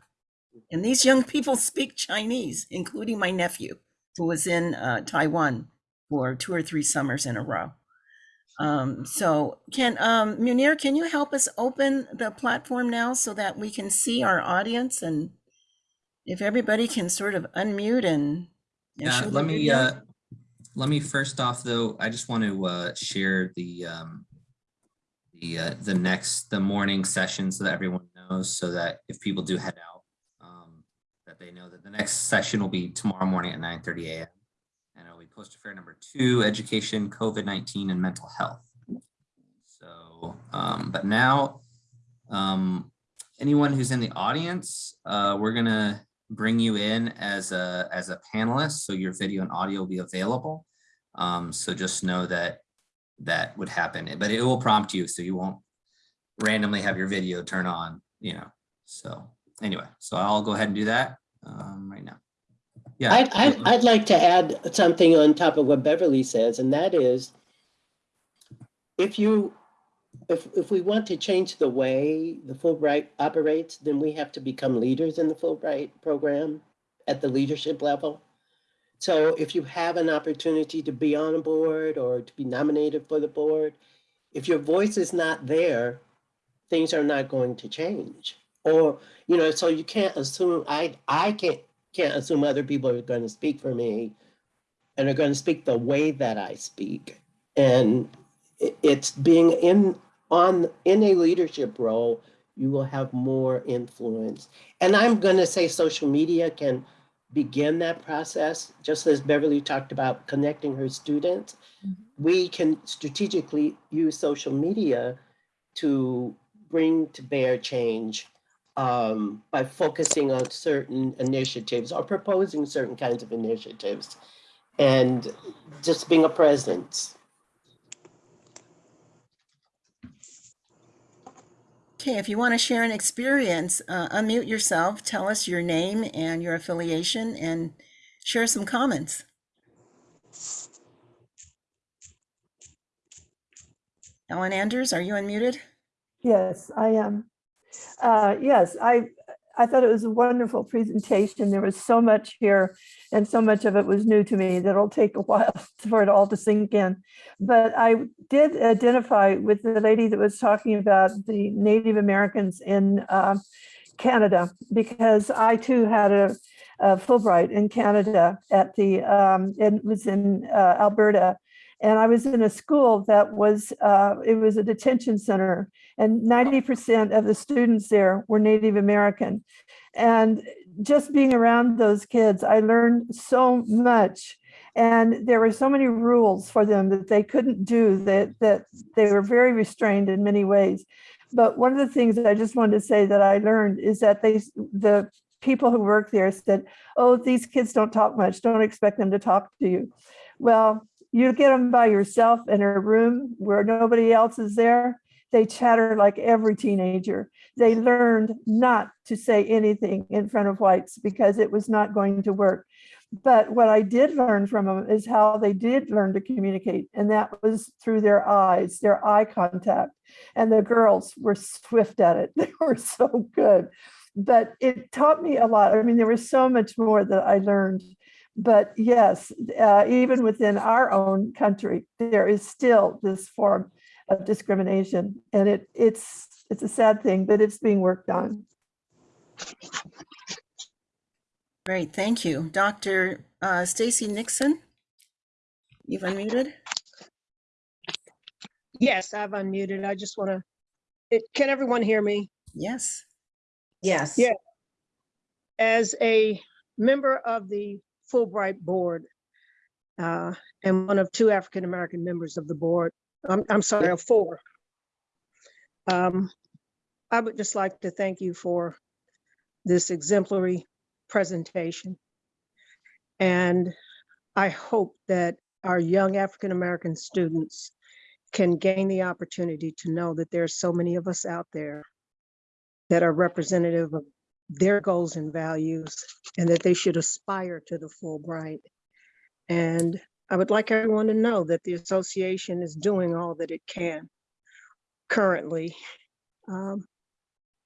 And these young people speak Chinese, including my nephew, who was in uh, Taiwan for two or three summers in a row. Um, so can, um, Munir, can you help us open the platform now so that we can see our audience and if everybody can sort of unmute and. and Yeah, let me, uh, let me first off, though, I just want to, uh, share the, um, the, uh, the next, the morning session so that everyone knows, so that if people do head out, um, that they know that the next session will be tomorrow morning at nine thirty AM. And it'll be post affair number two, education, COVID-19 and mental health. So, um, but now, um, anyone who's in the audience, uh, we're gonna bring you in as a, as a panelist, so your video and audio will be available. Um, so just know that that would happen, but it will prompt you, so you won't randomly have your video turn on, you know, so anyway, so I'll go ahead and do that, um, right now. Yeah. I'd, I'd, I'd like to add something on top of what Beverly says, and that is, if you, if, if we want to change the way the Fulbright operates, then we have to become leaders in the Fulbright program at the leadership level. So if you have an opportunity to be on a board or to be nominated for the board, if your voice is not there, things are not going to change. Or, you know, so you can't assume, I, I can't, can't assume other people are going to speak for me and are going to speak the way that I speak. And it's being in on in a leadership role, you will have more influence. And I'm going to say social media can begin that process, just as Beverly talked about connecting her students. We can strategically use social media to bring to bear change um, by focusing on certain initiatives or proposing certain kinds of initiatives and just being a presence. Okay, if you want to share an experience, uh, unmute yourself, tell us your name and your affiliation and share some comments. Ellen Anders, are you unmuted? Yes, I am. Uh, Yes, I, I thought it was a wonderful presentation. There was so much here and so much of it was new to me that it'll take a while for it all to sink in. But I did identify with the lady that was talking about the Native Americans in uh, Canada because I too had a a Fulbright in Canada at the, um, it was in uh, Alberta. And I was in a school that was, uh, it was a detention center and 90% of the students there were Native American. And just being around those kids, I learned so much. And there were so many rules for them that they couldn't do that, that they were very restrained in many ways. But one of the things that I just wanted to say that I learned is that they, the people who work there said, oh, these kids don't talk much. Don't expect them to talk to you. Well, you get them by yourself in a room where nobody else is there, they chatter like every teenager. They learned not to say anything in front of whites because it was not going to work. But what I did learn from them is how they did learn to communicate, and that was through their eyes, their eye contact. And the girls were swift at it. They were so good. But it taught me a lot. I mean, there was so much more that I learned. But yes, uh, even within our own country, there is still this form of discrimination, and it it's it's a sad thing, but it's being worked on. Great, thank you. Dr. uh, Stacy Nixon? You've unmuted? Yes, I've unmuted. I just want to, it, can everyone hear me? Yes. Yes. Yeah. As a member of the Fulbright Board, uh, and one of two African-American members of the board, I'm, I'm sorry, of four. Um, I would just like to thank you for this exemplary presentation. And I hope that our young African-American students can gain the opportunity to know that there are so many of us out there that are representative of their goals and values and that they should aspire to the Fulbright. And I would like everyone to know that the association is doing all that it can currently. Um,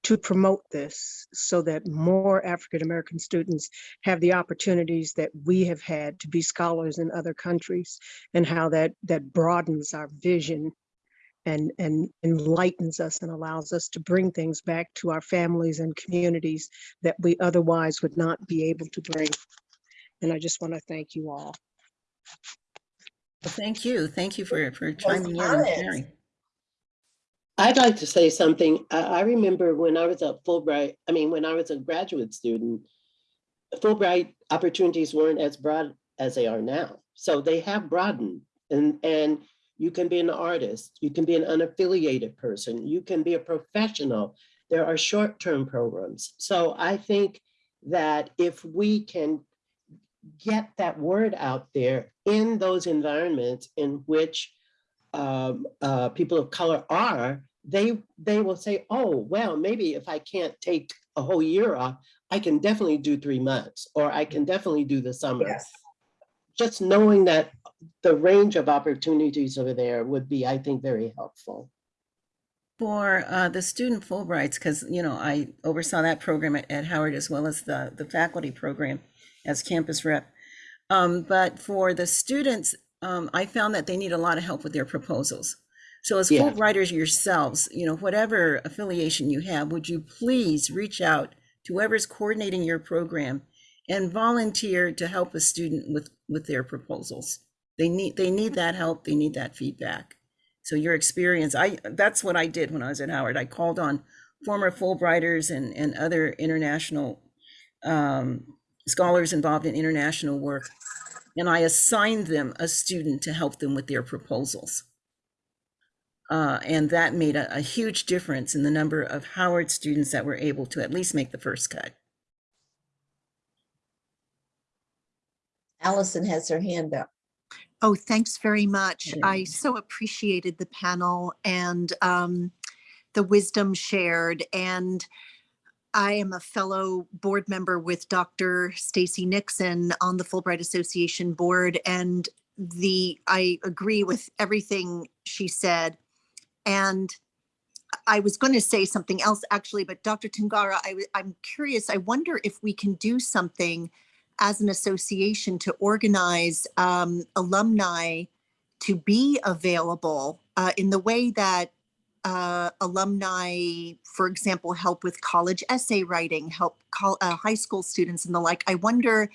to promote this so that more African American students have the opportunities that we have had to be scholars in other countries and how that that broadens our vision and and enlightens us and allows us to bring things back to our families and communities that we otherwise would not be able to bring. And I just want to thank you all. Well, Thank you. Thank you for, for chiming in and sharing. I'd like to say something. I, I remember when I was at Fulbright, I mean, when I was a graduate student, Fulbright opportunities weren't as broad as they are now. So they have broadened and, and you can be an artist, you can be an unaffiliated person, you can be a professional. There are short-term programs. So I think that if we can get that word out there in those environments in which um, uh, people of color are, they they will say, oh, well, maybe if I can't take a whole year off, I can definitely do three months, or I can definitely do the summer. Just knowing that the range of opportunities over there would be, I think, very helpful. For uh, the student Fulbrights, because, you know, I oversaw that program at, at Howard as well as the, the faculty program as campus rep. Um, but for the students, um, I found that they need a lot of help with their proposals. So as Yeah. Fulbrighters yourselves, you know, whatever affiliation you have, would you please reach out to whoever's coordinating your program and volunteer to help a student with, with their proposals? They need, they need that help. They need that feedback. So your experience, I, that's what I did when I was at Howard. I called on former Fulbrighters and, and other international um, scholars involved in international work. And I assigned them a student to help them with their proposals. Uh, and that made a, a huge difference in the number of Howard students that were able to at least make the first cut. Allison has her hand up. Oh, thanks very much. Okay. I so appreciated the panel and um, the wisdom shared. And I am a fellow board member with Dr. Stacy Nixon on the Fulbright Association board. And the I agree with everything she said. And I was going to say something else actually, but Dr. Tungara, I'm curious. I wonder if we can do something as an association to organize um, alumni to be available uh, in the way that uh, alumni, for example, help with college essay writing, help call, uh, high school students and the like. I wonder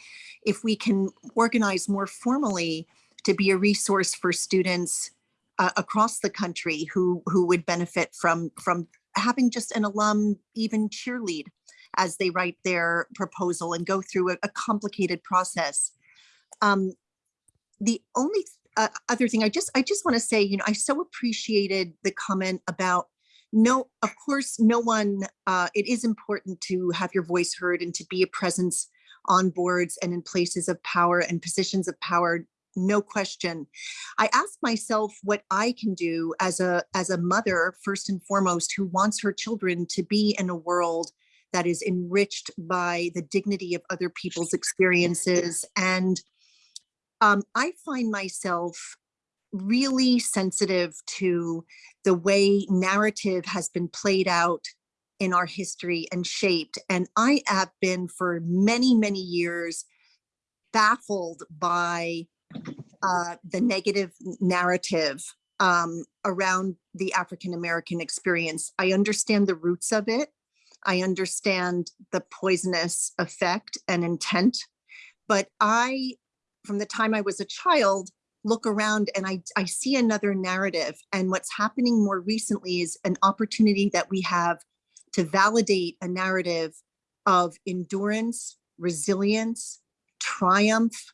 if we can organize more formally to be a resource for students uh, across the country who who would benefit from from having just an alum even cheerlead as they write their proposal and go through a, a complicated process. Um, the only uh, other thing I just I just want to say, you know, I so appreciated the comment about no, of course, no one. Uh, it is important to have your voice heard and to be a presence on boards and in places of power and positions of power. No question. I ask myself what I can do as a as a mother, first and foremost, who wants her children to be in a world that is enriched by the dignity of other people's experiences. And um, I find myself really sensitive to the way narrative has been played out in our history and shaped. And I have been for many, many years baffled by uh, the negative narrative um, around the African American experience. I understand the roots of it. I understand the poisonous effect and intent, but I, from the time I was a child, look around and I, I see another narrative. And what's happening more recently is an opportunity that we have to validate a narrative of endurance, resilience, triumph,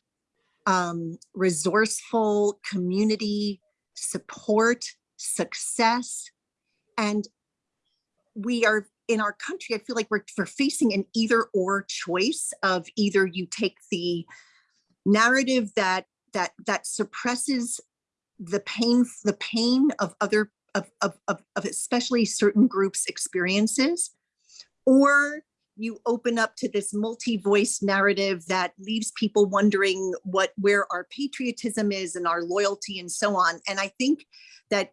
um, resourceful community support, success. And we are in our country, I feel like we're, we're facing an either or choice of either you take the narrative that that that suppresses the pain the pain of other of, of, of, of especially certain groups experiences or you open up to this multi-voice narrative that leaves people wondering what where our patriotism is and our loyalty and so on. And i think that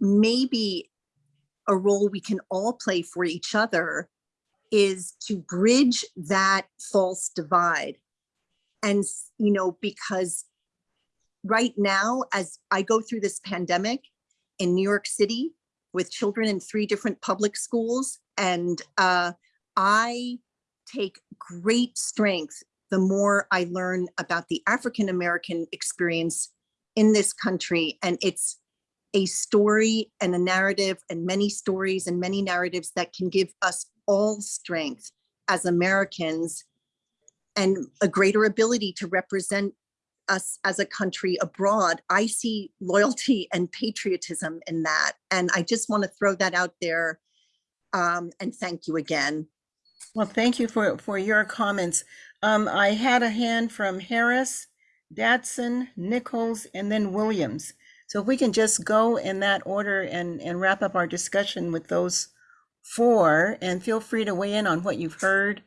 maybe a role we can all play for each other is to bridge that false divide. And, you know, because right now, as I go through this pandemic in New York City with children in three different public schools, and uh, I take great strength the more I learn about the African American experience in this country. And it's a story and a narrative and many stories and many narratives that can give us all strength as Americans and a greater ability to represent us as a country abroad. I see loyalty and patriotism in that. And I just want to throw that out there. Um, and thank you again. Well, thank you for, for your comments. Um, I had a hand from Harris, Dadson, Nichols, and then Williams. So if we can just go in that order and, and wrap up our discussion with those four, and feel free to weigh in on what you've heard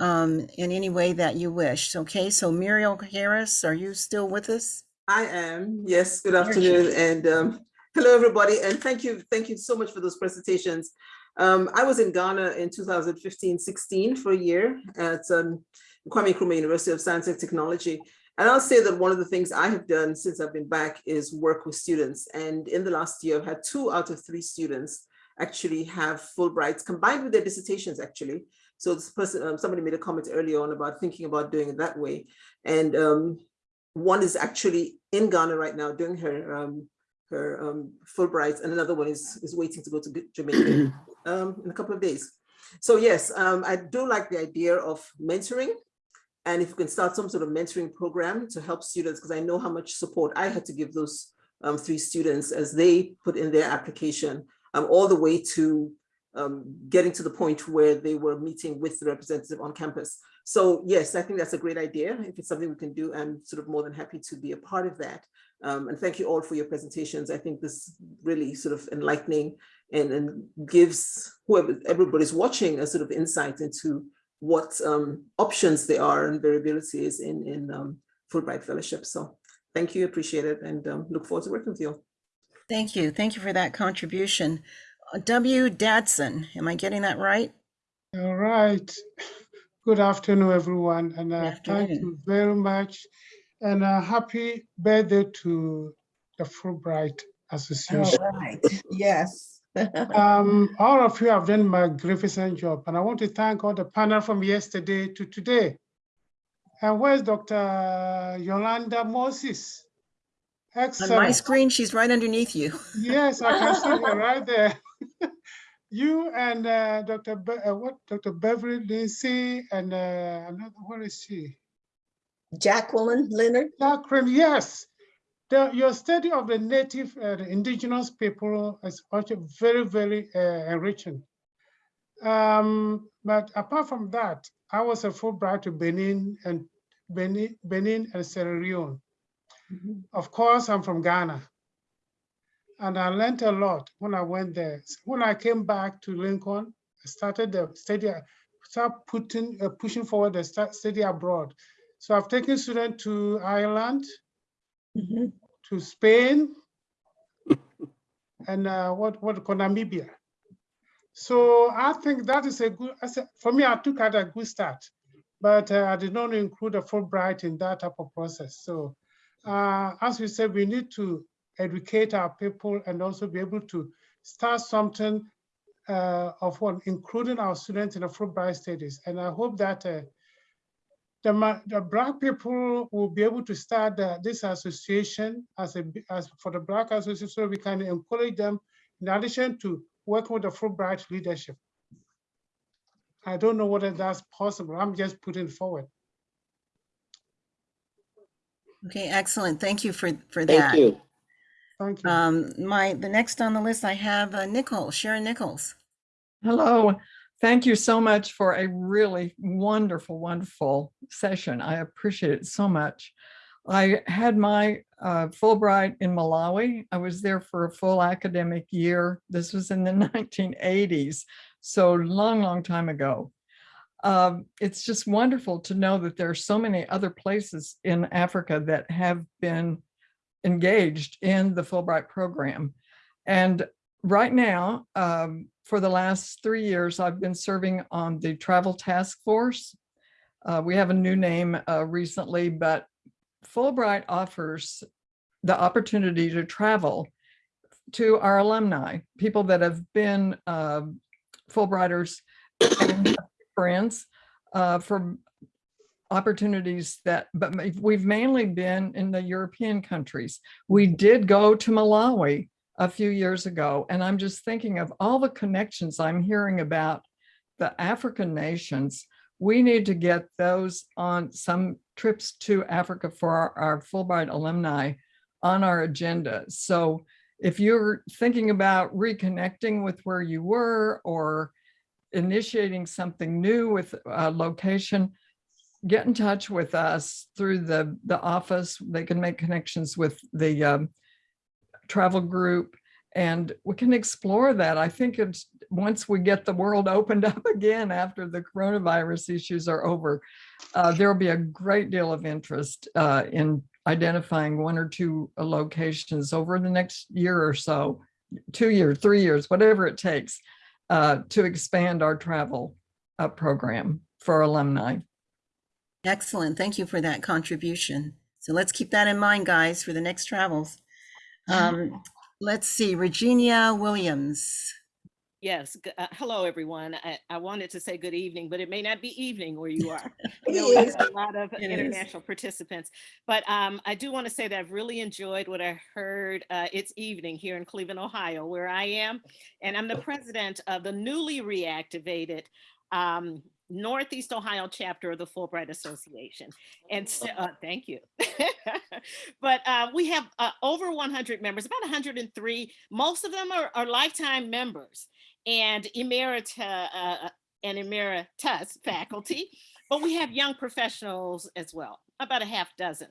um, in any way that you wish. Okay, so Muriel Harris, are you still with us? I am, yes, good afternoon, and um, hello, everybody, and thank you, thank you so much for those presentations. Um, I was in Ghana in 2015, 16 for a year at um, Kwame Nkrumah University of Science and Technology. And I'll say that one of the things I have done since I've been back is work with students. And in the last year, I've had two out of three students actually have Fulbrights combined with their dissertations, actually. So this person, um, somebody made a comment earlier on about thinking about doing it that way. And um, one is actually in Ghana right now doing her um, her um, Fulbright, and another one is is waiting to go to Jamaica um, in a couple of days. So yes, um, I do like the idea of mentoring, and if you can start some sort of mentoring program to help students, because I know how much support I had to give those um, three students as they put in their application, um, all the way to um, getting to the point where they were meeting with the representative on campus. So yes, I think that's a great idea. If it's something we can do, I'm sort of more than happy to be a part of that. Um, and thank you all for your presentations. I think this really sort of enlightening and, and gives whoever everybody's watching a sort of insight into what um, options there are and variabilities in, in um, Fulbright Fellowship. So thank you, appreciate it, and um, look forward to working with you. Thank you. Thank you for that contribution. Uh, W. Dadson, am I getting that right? All right. Good afternoon, everyone, and uh, thank you very much. And uh, happy birthday to the Fulbright Association. right, yes. Um, all of you have done a magnificent job, and I want to thank all the panel from yesterday to today. And where's Dr. Yolanda Moses? On my screen, she's right underneath you. Yes, I can see her right there. You and uh, Dr. Be- uh, what, Dr. Beverly Lindsay and uh, another, where is she? Jacqueline Leonard? Catherine, yes. The, your study of the native, uh, the indigenous people is also very, very uh, enriching. Um, but apart from that, I was a Fulbright to Benin and Benin, Benin and Sierra Leone. Of course, I'm from Ghana. And I learned a lot when I went there. When I came back to Lincoln, I started the study, start putting, uh, pushing forward the study abroad. So I've taken students to Ireland, Mhm. to Spain, and uh, what what Namibia. So I think that is a good. For me, I took at a good start, but uh, I did not include a Fulbright in that type of process. So uh, as we said, we need to educate our people and also be able to start something uh, of one, including our students in the Fulbright studies. And I hope that uh, the, the black people will be able to start the- this association as a as for the black association, so we can encourage them in addition to working with the Fulbright leadership. I don't know whether that's possible. I'm just putting forward. Okay, excellent. Thank you for, for that. Thank you. Thank you. Um, my, the next on the list, I have uh, Nichols, Sharon Nichols. Hello, thank you so much for a really wonderful, wonderful session. I appreciate it so much. I had my uh, Fulbright in Malawi. I was there for a full academic year. This was in the 1980s, so long, long time ago. Um, it's just wonderful to know that there are so many other places in Africa that have been engaged in the Fulbright program. And right now, um, for the last three years, I've been serving on the Travel Task Force. Uh, we have a new name uh, recently, but Fulbright offers the opportunity to travel to our alumni, people that have been uh, Fulbrighters and friends for opportunities that, but we've mainly been in the European countries. We did go to Malawi a few years ago, and I'm just thinking of all the connections I'm hearing about the African nations. We need to get those on some trips to Africa for our, our Fulbright alumni on our agenda. So if you're thinking about reconnecting with where you were or initiating something new with a location, get in touch with us through the, the office. They can make connections with the um, travel group and we can explore that. I think it's, once we get the world opened up again after the coronavirus issues are over, uh, there'll be a great deal of interest uh, in identifying one or two uh, locations over the next year or so, two years, three years, whatever it takes uh, to expand our travel uh, program for alumni. Excellent. Thank you for that contribution. So let's keep that in mind, guys, for the next travels. Um, let's see, Regina Williams. Yes. Uh, hello, everyone. I, I wanted to say good evening, but it may not be evening where you are. I It know we have is. a lot of It is. international participants, but um, I do want to say that I've really enjoyed what I heard. Uh, it's evening here in Cleveland, Ohio, where I am, and I'm the president of the newly reactivated um, Northeast Ohio chapter of the Fulbright Association. And so, uh, thank you. but uh, we have uh, over 100 members, about 103. Most of them are, are lifetime members and emerita uh, and emeritus faculty, but we have young professionals as well, about a half dozen.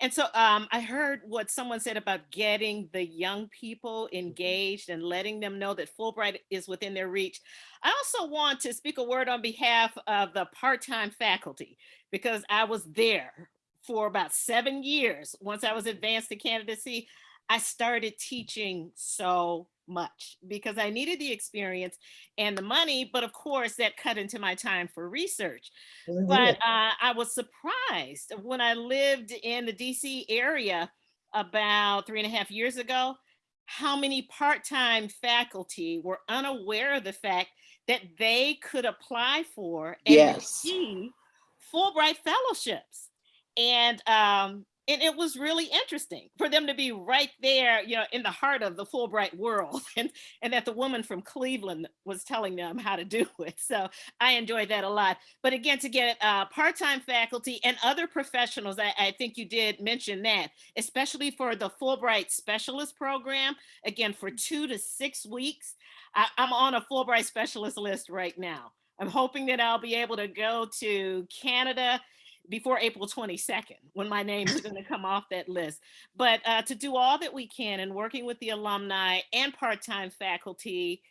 And so um, I heard what someone said about getting the young people engaged and letting them know that Fulbright is within their reach. I also want to speak a word on behalf of the part-time faculty because I was there for about seven years. Once I was advanced to candidacy, I started teaching so much because I needed the experience and the money, but of course that cut into my time for research. But uh, I was surprised when I lived in the DC area about three and a half years ago, how many part-time faculty were unaware of the fact that they could apply for and Yes. receive Fulbright fellowships. And um, and it was really interesting for them to be right there, you know, in the heart of the Fulbright world, and and that the woman from Cleveland was telling them how to do it. So I enjoyed that a lot. But again, to get uh, part-time faculty and other professionals, I, I think you did mention that, especially for the Fulbright Specialist Program, again for two to six weeks. I, I'm on a Fulbright Specialist list right now. I'm hoping that I'll be able to go to Canada before April 22nd, when my name is going to come off that list. But uh, to do all that we can in working with the alumni and part-time faculty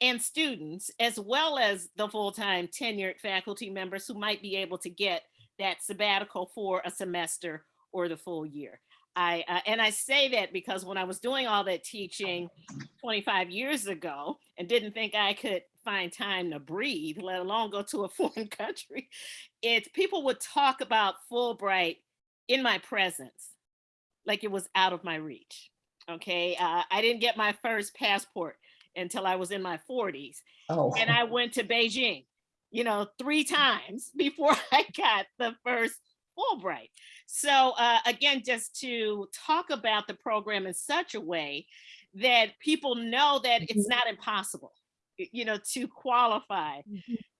and students, as well as the full-time tenured faculty members who might be able to get that sabbatical for a semester or the full year. I, uh, and I say that because when I was doing all that teaching 25 years ago and didn't think I could find time to breathe, let alone go to a foreign country, it's people would talk about Fulbright in my presence, like it was out of my reach. Okay, uh, I didn't get my first passport until I was in my 40s, Oh, and I went to Beijing, you know, three times before I got the first Fulbright. So uh, again, just to talk about the program in such a way that people know that it's not impossible, you know, to qualify,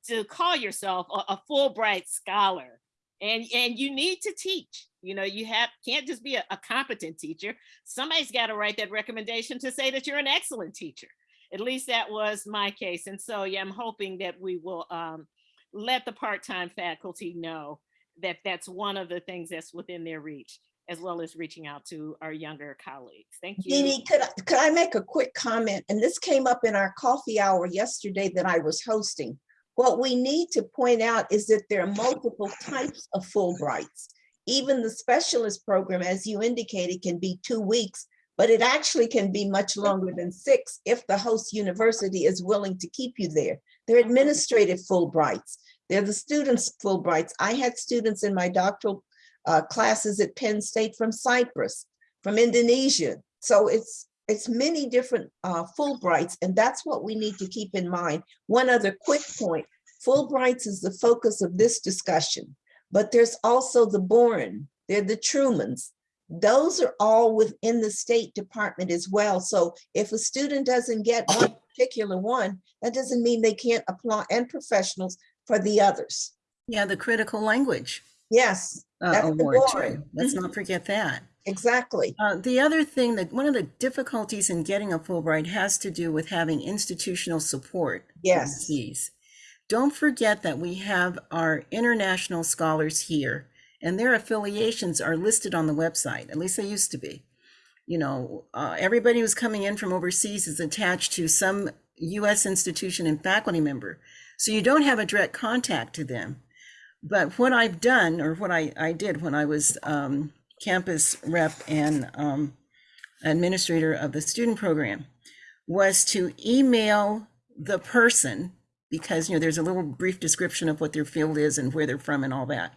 to call yourself a, a Fulbright scholar. And, and you need to teach, you know, you have can't just be a, a competent teacher. Somebody's got to write that recommendation to say that you're an excellent teacher. At least that was my case. And so, yeah, I'm hoping that we will um, let the part-time faculty know that that's one of the things that's within their reach, as well as reaching out to our younger colleagues. Thank you. Jeannie, could, I- could I make a quick comment? And this came up in our coffee hour yesterday that I was hosting. What we need to point out is that there are multiple types of Fulbrights. Even the specialist program, as you indicated, can be two weeks, but it actually can be much longer than six if the host university is willing to keep you there. They're administrative Fulbrights. They're the students Fulbrights. I had students in my doctoral uh, classes at Penn State from Cyprus, from Indonesia. So it's it's many different uh, Fulbrights, and that's what we need to keep in mind. One other quick point, Fulbrights is the focus of this discussion, but there's also the Boren, they're the Trumans. Those are all within the State Department as well. So if a student doesn't get one particular one, that doesn't mean they can't apply, and professionals for the others. Yeah, the critical language Yes, uh, award too. Let's not forget that. exactly. Uh, the other thing that one of the difficulties in getting a Fulbright has to do with having institutional support. Yes. Don't forget that we have our international scholars here and their affiliations are listed on the website. At least they used to be. You know, uh, everybody who's coming in from overseas is attached to some US institution and faculty member. So you don't have a direct contact to them. But what I've done, or what I, I did when I was um, campus rep and um, administrator of the student program, was to email the person, because, you know, there's a little brief description of what their field is and where they're from and all that.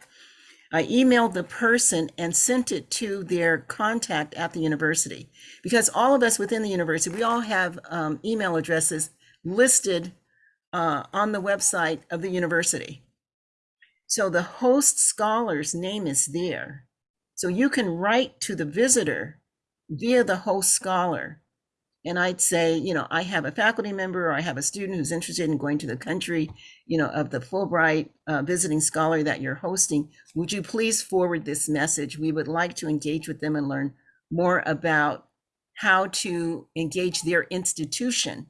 I emailed the person and sent it to their contact at the university. Because all of us within the university, we all have um, email addresses listed uh, on the website of the university. So the host scholar's name is there. So you can write to the visitor via the host scholar. And I'd say, you know, I have a faculty member or I have a student who's interested in going to the country, you know, of the Fulbright uh, visiting scholar that you're hosting. Would you please forward this message? We would like to engage with them and learn more about how to engage their institution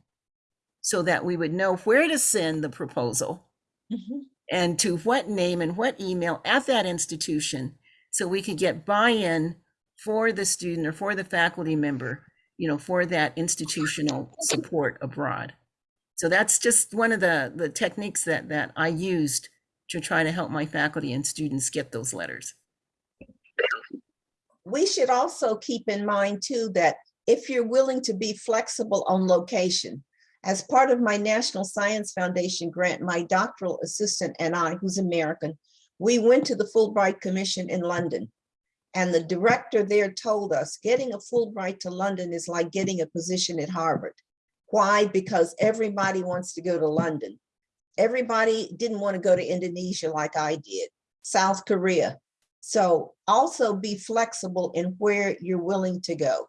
so that we would know where to send the proposal Mhm. And to what name and what email at that institution so we could get buy-in for the student or for the faculty member you know for that institutional support abroad. So that's just one of the the techniques that that i used to try to help my faculty and students get those letters. We should also keep in mind too that if you're willing to be flexible on location, as part of my National Science Foundation grant, my doctoral assistant and I, who's American, we went to the Fulbright Commission in London. And the director there told us getting a Fulbright to London is like getting a position at Harvard. Why? Because everybody wants to go to London. Everybody didn't want to go to Indonesia like I did, South Korea. So also be flexible in where you're willing to go.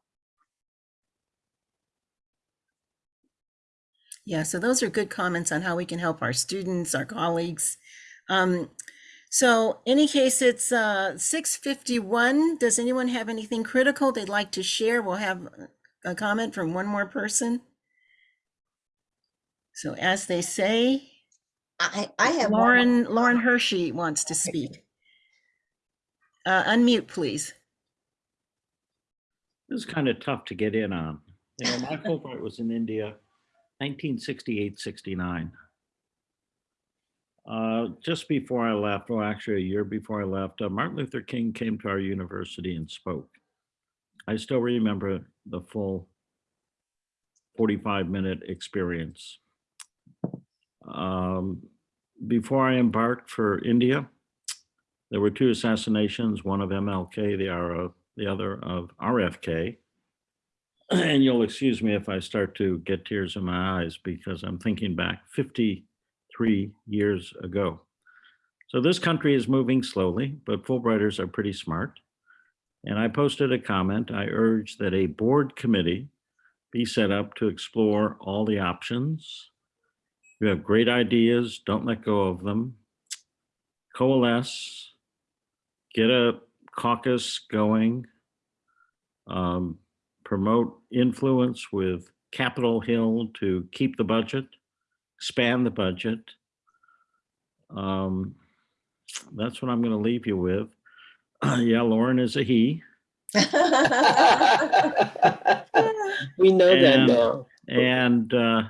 Yeah so those are good comments on how we can help our students our colleagues um, so any case it's uh 651 does anyone have anything critical they'd like to share we'll have a comment from one more person so as they say I, I have. one- Lauren, Lauren Hershey wants to speak. Uh, unmute, please. This is kind of tough to get in on. You know, my Fulbright was in India, 1968, 69. Uh, just before I left, or actually a year before I left, uh, Martin Luther King came to our university and spoke. I still remember the full 45 minute experience. Um, before I embarked for India, there were two assassinations, one of MLK, the, the other of RFK. And you'll excuse me if I start to get tears in my eyes because I'm thinking back 53 years ago. So this country is moving slowly, but Fulbrighters are pretty smart. And I posted a comment. I urge that a board committee be set up to explore all the options. You have great ideas, don't let go of them. Coalesce, get a caucus going, um, promote influence with Capitol Hill to keep the budget, expand the budget. Um, that's what I'm going to leave you with. yeah, Lauren is a he. We know that now. And uh,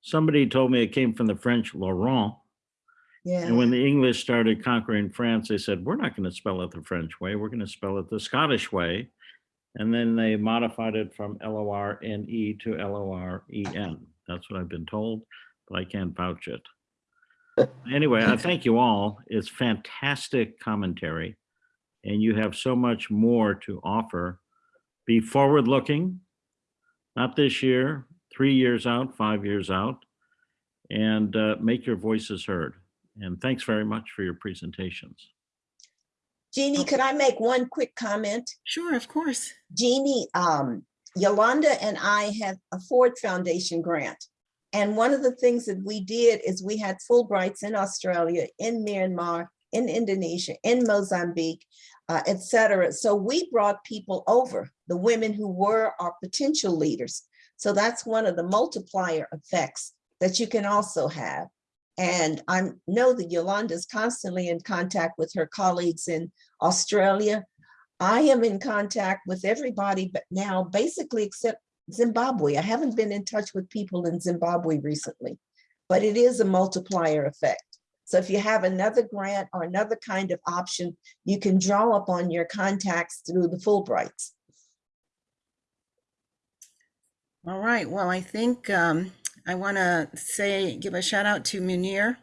somebody told me it came from the French Laurent. Yeah. And when the English started conquering France, they said, we're not going to spell it the French way. We're going to spell it the Scottish way. And then they modified it from L-O-R-N-E to L-O-R-E-N. That's what I've been told, but I can't vouch it. Anyway, I thank you all. It's fantastic commentary. And you have so much more to offer. Be forward-looking, not this year, three years out, five years out, and uh, make your voices heard. And thanks very much for your presentations. Jeannie, could I make one quick comment? Sure, of course. Jeannie, um, Yolanda and I have a Ford Foundation grant. And one of the things that we did is we had Fulbrights in Australia, in Myanmar, in Indonesia, in Mozambique, uh, et cetera. So we brought people over, the women who were our potential leaders. So that's one of the multiplier effects that you can also have. And I know that Yolanda is constantly in contact with her colleagues in Australia. I am in contact with everybody but now basically except Zimbabwe. I haven't been in touch with people in Zimbabwe recently, but it is a multiplier effect. So if you have another grant or another kind of option, you can draw upon your contacts through the Fulbrights. All right, well, I think um, I want to say, give a shout out to Munir,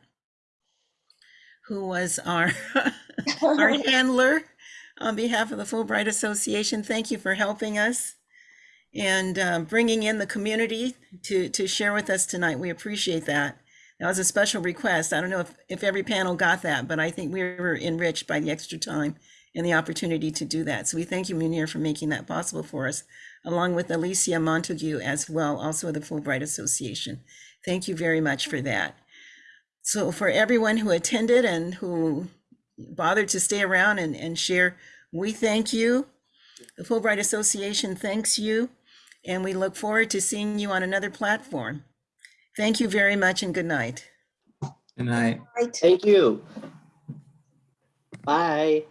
who was our, our handler on behalf of the Fulbright Association. Thank you for helping us and uh, bringing in the community to, to share with us tonight. We appreciate that. That was a special request. I don't know if, if every panel got that, but I think we were enriched by the extra time and the opportunity to do that. So we thank you, Munir, for making that possible for us, along with Alicia Montague as well, also of the Fulbright Association. Thank you very much for that. So for everyone who attended and who bothered to stay around and, and share, we thank you. The Fulbright Association thanks you, and we look forward to seeing you on another platform. Thank you very much and good night. Good night. Right. Thank you. Bye.